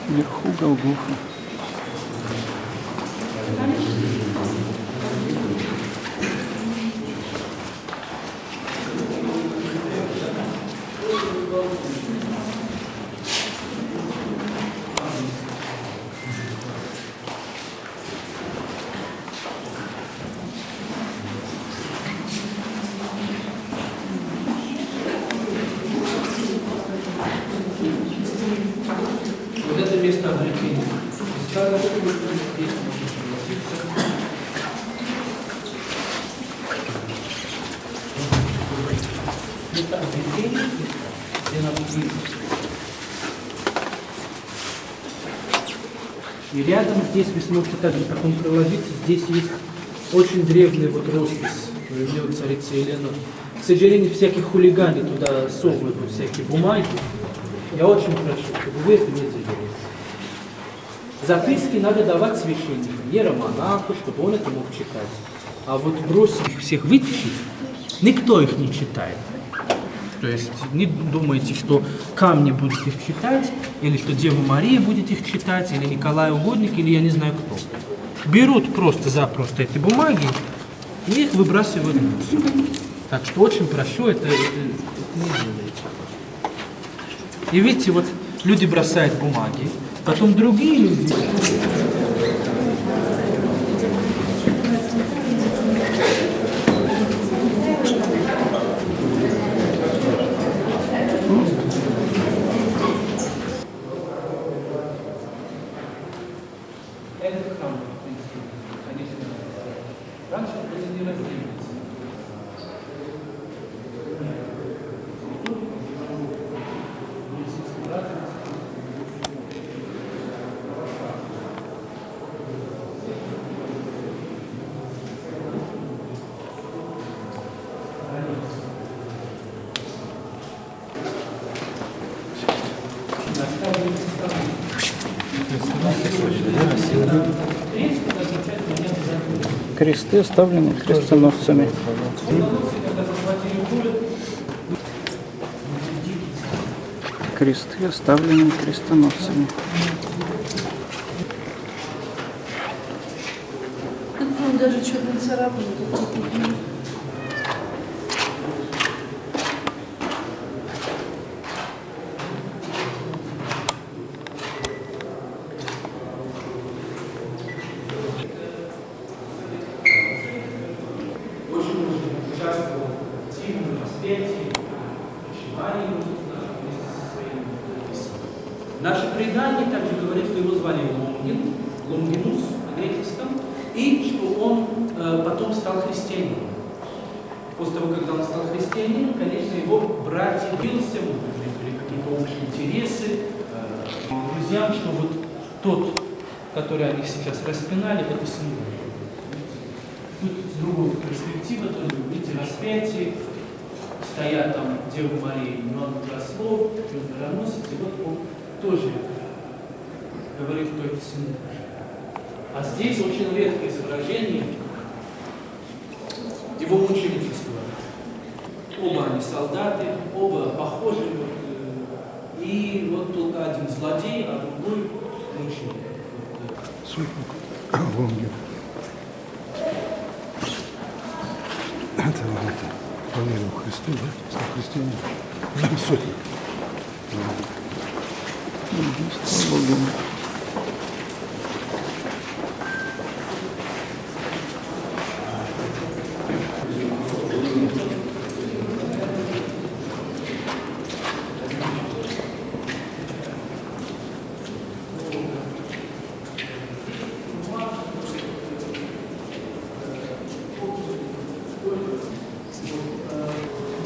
Вверху Голгофа. Вот это место обретения. Христа, на котором здесь можно согласиться. Место обретения, где нам близко. И рядом здесь вы сможете также потом проложиться. Здесь есть очень древняя вот роспись времен царицы Елены. К сожалению, всякие хулиганы туда совывают всякие бумаги. Я очень прошу, чтобы вы это не делали. Записки надо давать священнику, иеромонаху, чтобы он это мог читать. А вот бросить их всех вытащить, никто их не читает. То есть не думайте, что камни будут их читать, или что Дева Мария будет их читать, или Николай Угодник, или я не знаю кто. Берут просто-запросто эти бумаги и их выбрасывают в мусор. Так что очень прошу, это, это, это не делайте. И видите, вот люди бросают бумаги, потом другие люди Кресты оставлены крестоносцами. Кресты оставлены крестоносцами.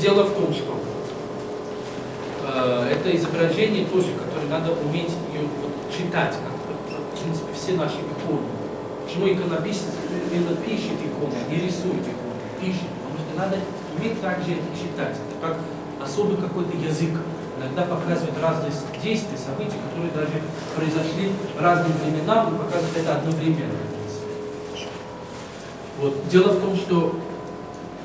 Дело в том, что э, это изображение тоже, которое надо уметь ее вот, читать, как в принципе все наши иконы. Почему иконописец именно пишет иконы, а не рисует иконы, пишет, потому что надо уметь также это читать. Это как особый какой-то язык. Иногда показывают разные действия, события, которые даже произошли в разные времена, но показывают это одновременно. Вот. Дело в том, что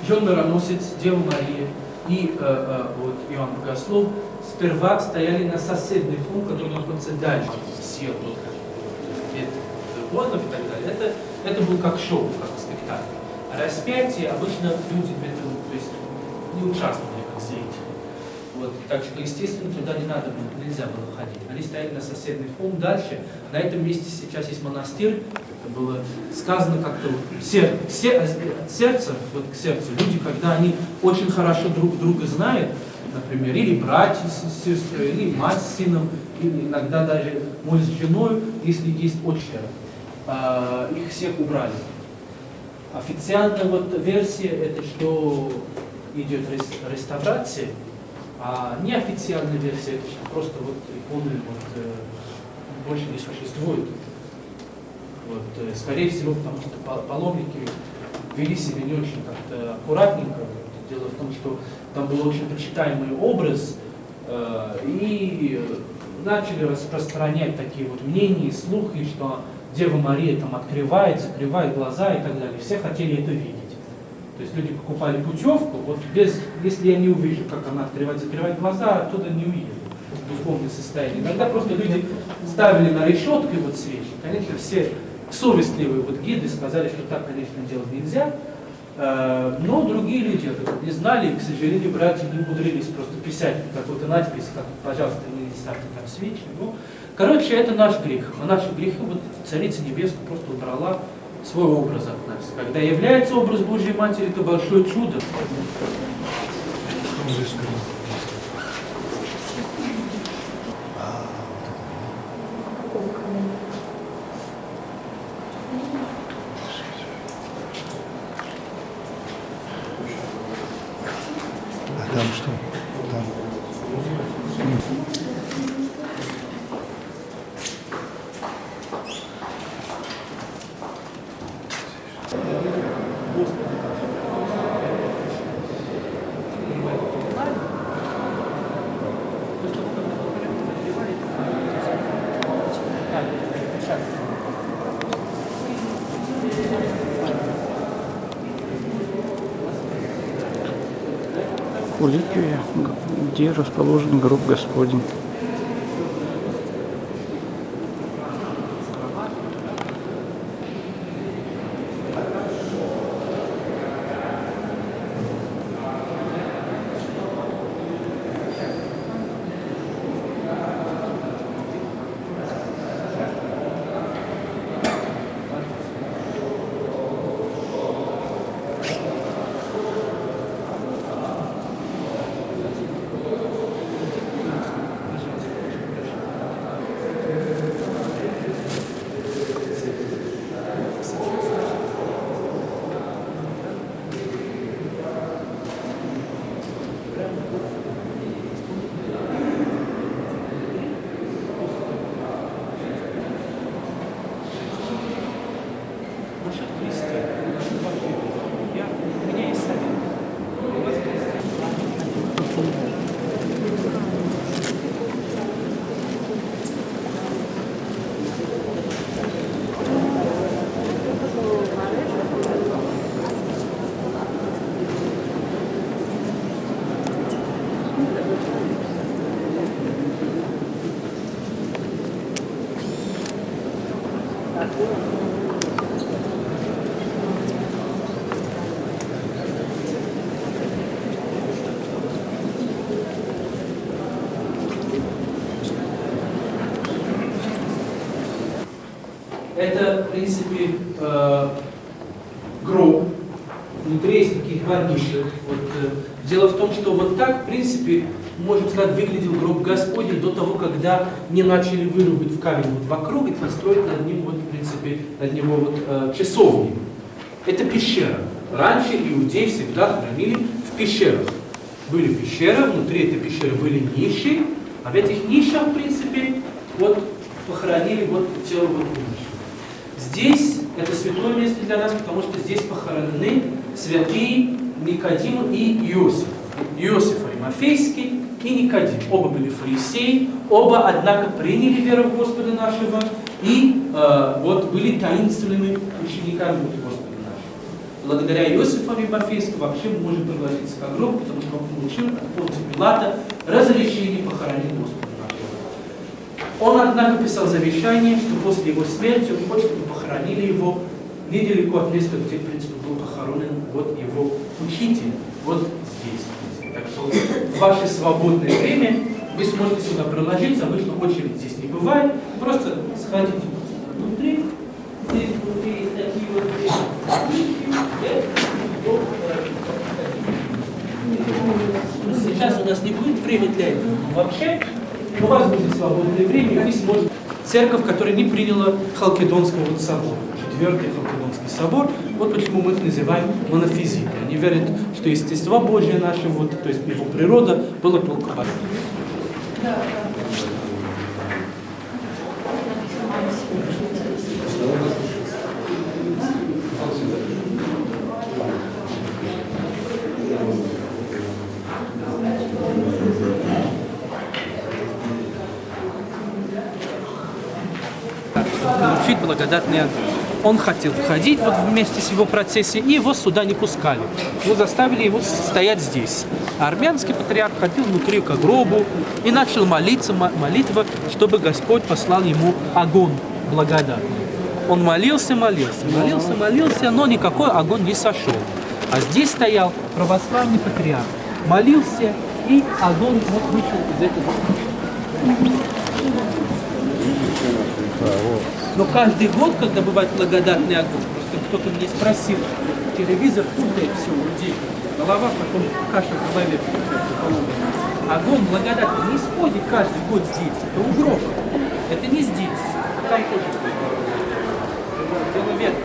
Иоанн Мироносец, Дева Мария и э, э, вот, Иоанн Богослов сперва стояли на соседний пункт, который находится дальше. Съел тот водов и так далее. Это, это был как шоу, как спектакль. А распятие обычно люди в этом, то есть не участвовали как зрители. Вот. Так что, естественно, туда не надо было, нельзя было ходить. Они стояли на соседний холм дальше. На этом месте сейчас есть монастырь. Это было сказано как-то вот, сер, от сердца, вот к сердцу. Люди, когда они очень хорошо друг друга знают, например, или братья с сестрой, или мать с сыном, или иногда даже муж с женой, если есть отчера, их всех убрали. Официальная вот версия это что идет рес- реставрация, а неофициальная версия это что просто вот иконы вот, э, больше не существует. Вот, э, скорее всего, потому что пал- паломники вели себя не очень как-то аккуратненько. Дело в том, что там был очень почитаемый образ, э, и э, начали распространять такие вот мнения и слухи, что Дева Мария там открывает, закрывает глаза и так далее. Все хотели это видеть. То есть люди покупали путевку, вот без, если я не увижу, как она открывает, закрывает глаза, оттуда не уеду в духовное состояние. Иногда просто люди ставили на решетку вот свечи. Конечно, все совестливые вот гиды сказали, что так, конечно, делать нельзя. Э, Но другие люди это вот не знали, и, к сожалению, братья не умудрились просто писать какой-то надпись, как, пожалуйста, не ставьте там свечи. Ну, короче, это наш грех. А наши грехи вот Царица Небесная просто убрала свой образ от нас. Когда является образ Божьей Матери, это большое чудо. А там что? Там. Куликвия, где расположен гроб Господень. Насчет крестин. Я, у меня есть совет. У вас Это, в принципе, э, гроб. Внутри есть такие два ниши. Вот, э, дело в том, что вот так, в принципе, можно сказать, выглядел гроб Господень до того, когда не начали вырубать в камень вот вокруг и построить над ним, вот, в принципе, над него вот, э, часовни. Это пещера. Раньше иудеи всегда хранили в пещерах. Были пещеры, внутри этой пещеры были ниши, а в этих нишах, в принципе, вот похоронили вот тело вот ниши. Здесь это святое место для нас, потому что здесь похоронены святые Никодим и Иосиф. Иосиф Аримафейский и Никодим. Оба были фарисеи, оба, однако, приняли веру в Господа нашего и э, вот были таинственными учениками Господа нашего. Благодаря Иосифу Аримафейскому вообще мы можем пригласиться к гроб, потому что он получил от Понтия Пилата разрешение похоронить Господа нашего. Он, однако, писал завещание, что после его смерти он хочет, чтобы похоронили его недалеко от места, где, в принципе, был похоронен вот его учитель, вот здесь. Так что ваше свободное время. Вы сможете сюда проложиться, обычно очередь здесь не бывает, просто сходите внутри, здесь внутри есть такие вот вещи, Сейчас у нас не будет времени для этого, но вообще у вас будет свободное время, вы сможете... Церковь, которая не приняла Халкидонского собора, четвертый Халкидонский собор, вот почему мы их называем монофизикой. Они верят, что естество Божье наше, вот, то есть его природа, была полкобальна. Да, получить благодатный огонь. Он хотел входить вот вместе с его процессией, и его сюда не пускали. Его заставили его стоять здесь. А армянский патриарх ходил внутри к гробу и начал молиться, мо- молитва, чтобы Господь послал ему огонь благодатный. Он молился, молился, молился, молился, но никакой огонь не сошел. А здесь стоял православный патриарх, молился, и огонь вот вышел из этого. Но каждый год, когда бывает благодатный огонь, просто кто-то мне спросил, телевизор путает все у людей, голова потом каша в голове. Огонь благодатный не сходит каждый год здесь, это у гроба. Это не здесь, там тоже дело верно.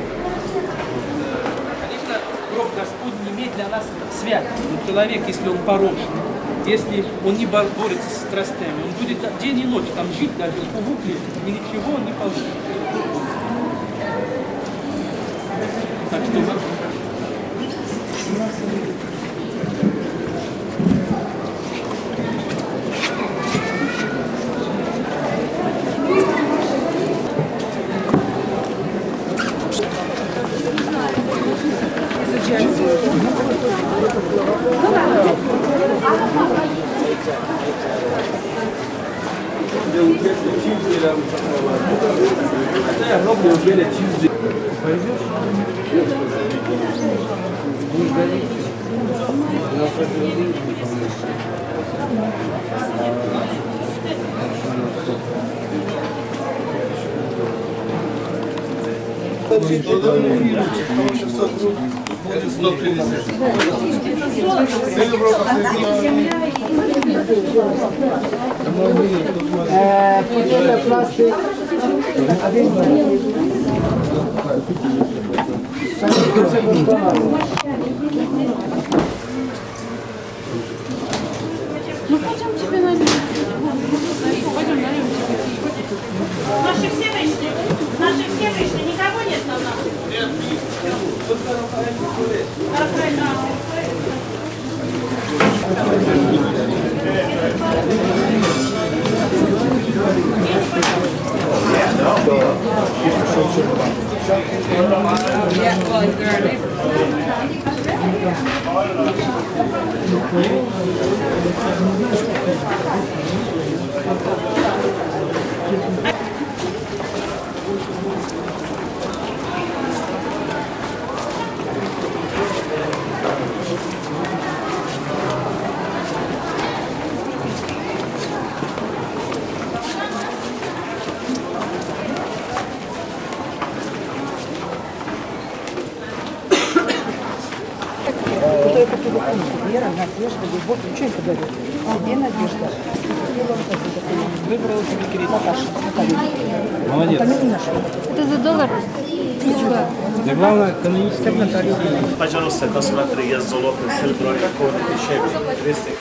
Конечно, гроб Господь не имеет для нас святость. Но человек, если он порочный, если он не бор- борется с страстями, он будет день и ночь там жить, даже в угле, и ничего он не получит. Так что Ну пойдем тебе нальем. Пойдем нальем тебе. Наши все вышли. Наши все вышли. Никого нет там нас? Нет. Thank you. Вера, надежда, любовь. Что это говорит? Тебе надежда. Выбрала себе Наташа, Наталья. Молодец. Это за доллар? Да главное, Наталья. Пожалуйста, посмотри, я золото, серебро, коды, щебень,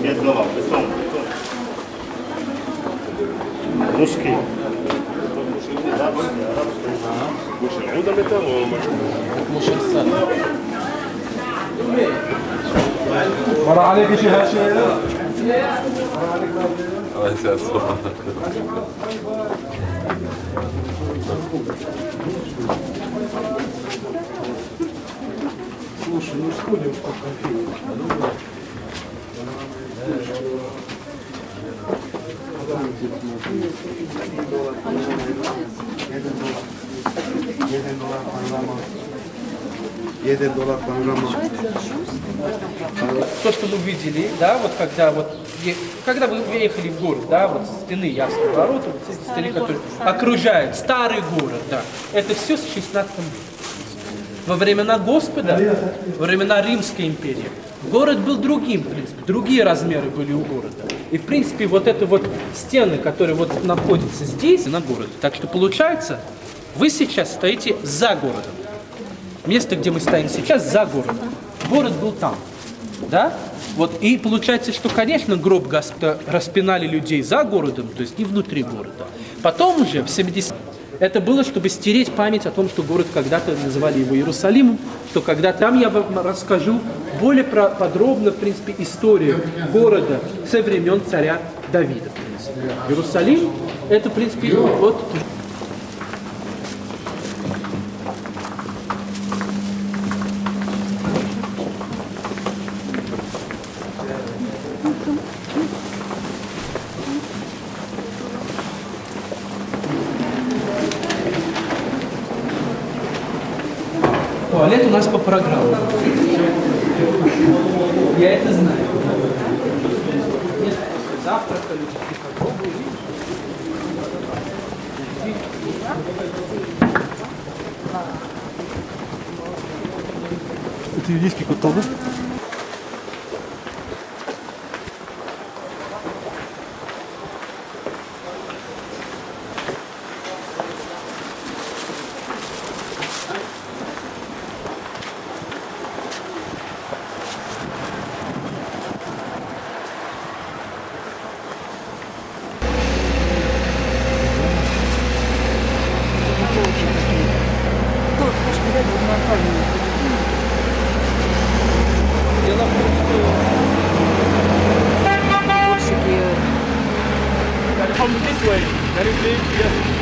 Нет голов, бетон, бетон. Русский. Арабский, арабский. Слушай, ну да металлом. مر عليك شي هالشيء Слушай, ну сходим. Jeden dolar панорама. То, что мы видели, да, вот когда вот когда вы въехали в город, да, вот с стены Явского ворота, вот эти стены, которые окружают старый город, да, это все с 16 века. Во времена Господа, во времена Римской империи, город был другим, в принципе, другие размеры были у города. И, в принципе, вот это вот стены, которые вот находятся здесь, на городе. Так что получается, вы сейчас стоите за городом. Место, где мы стоим сейчас, за городом. Город был там. Да? Вот, и получается, что, конечно, гроб Господа распинали людей за городом, то есть не внутри города. Потом уже, в 70 это было, чтобы стереть память о том, что город когда-то называли его Иерусалимом, что когда там я вам расскажу более про- подробно, в принципе, историю города со времен царя Давида. Иерусалим, это, в принципе, вот três dias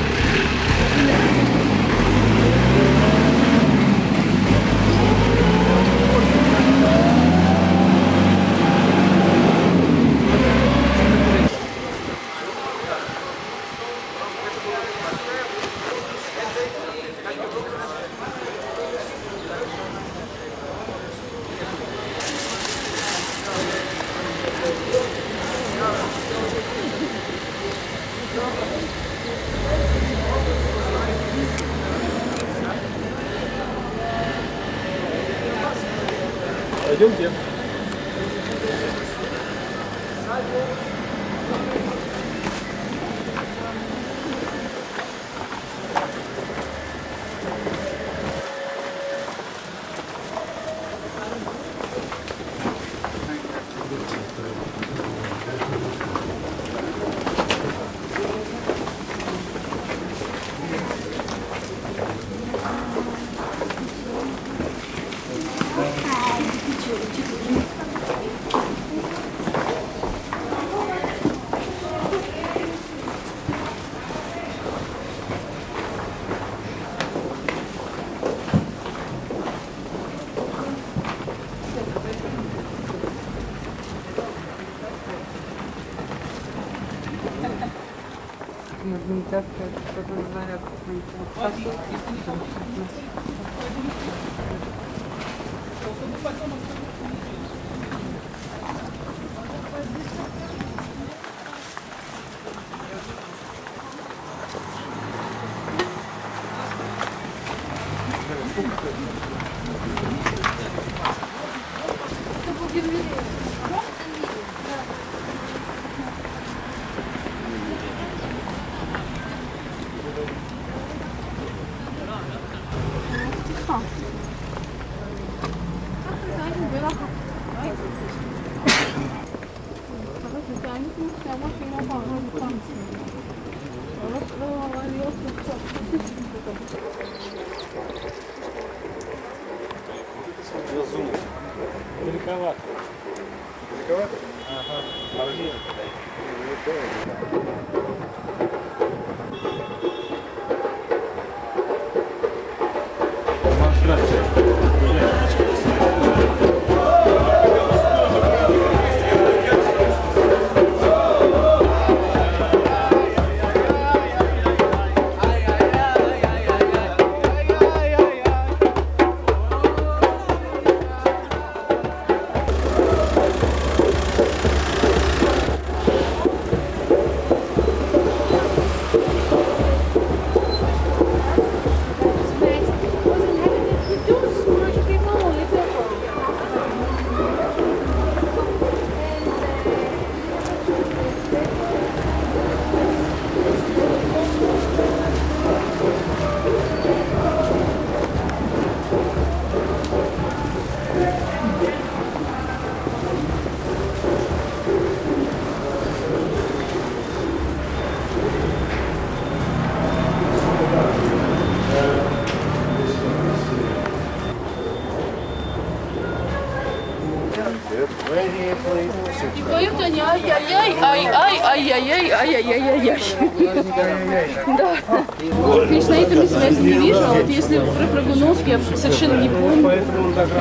Себя не вижу, а вот если про Прыгуновский я совершенно не помню.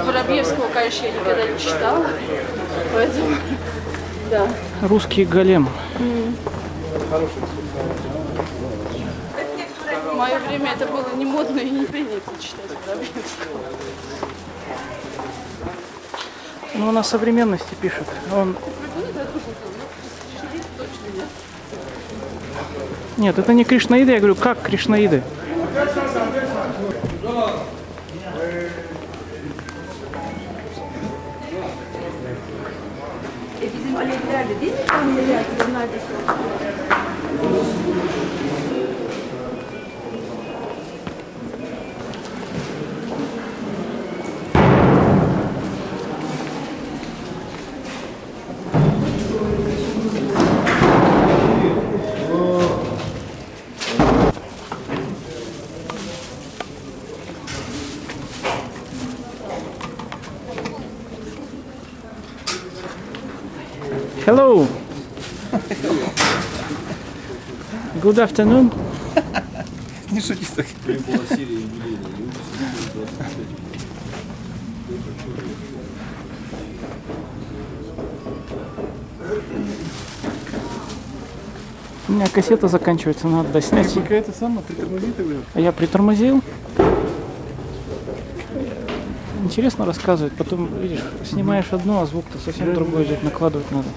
Воробьевского, конечно, я никогда не читала. Поэтому, [LAUGHS] да. Русский голем. В мое время это было не модно и не принято читать Воробьевского. Ну, он о современности пишет. Он... Нет, это не кришнаиды, я говорю, как кришнаиды? Good afternoon. [LAUGHS] Не шути так. У меня кассета заканчивается, надо доснять. Какая-то самая притормози тогда. А я притормозил. Интересно рассказывать, потом, видишь, снимаешь одно, а звук-то совсем другой идет, накладывать надо.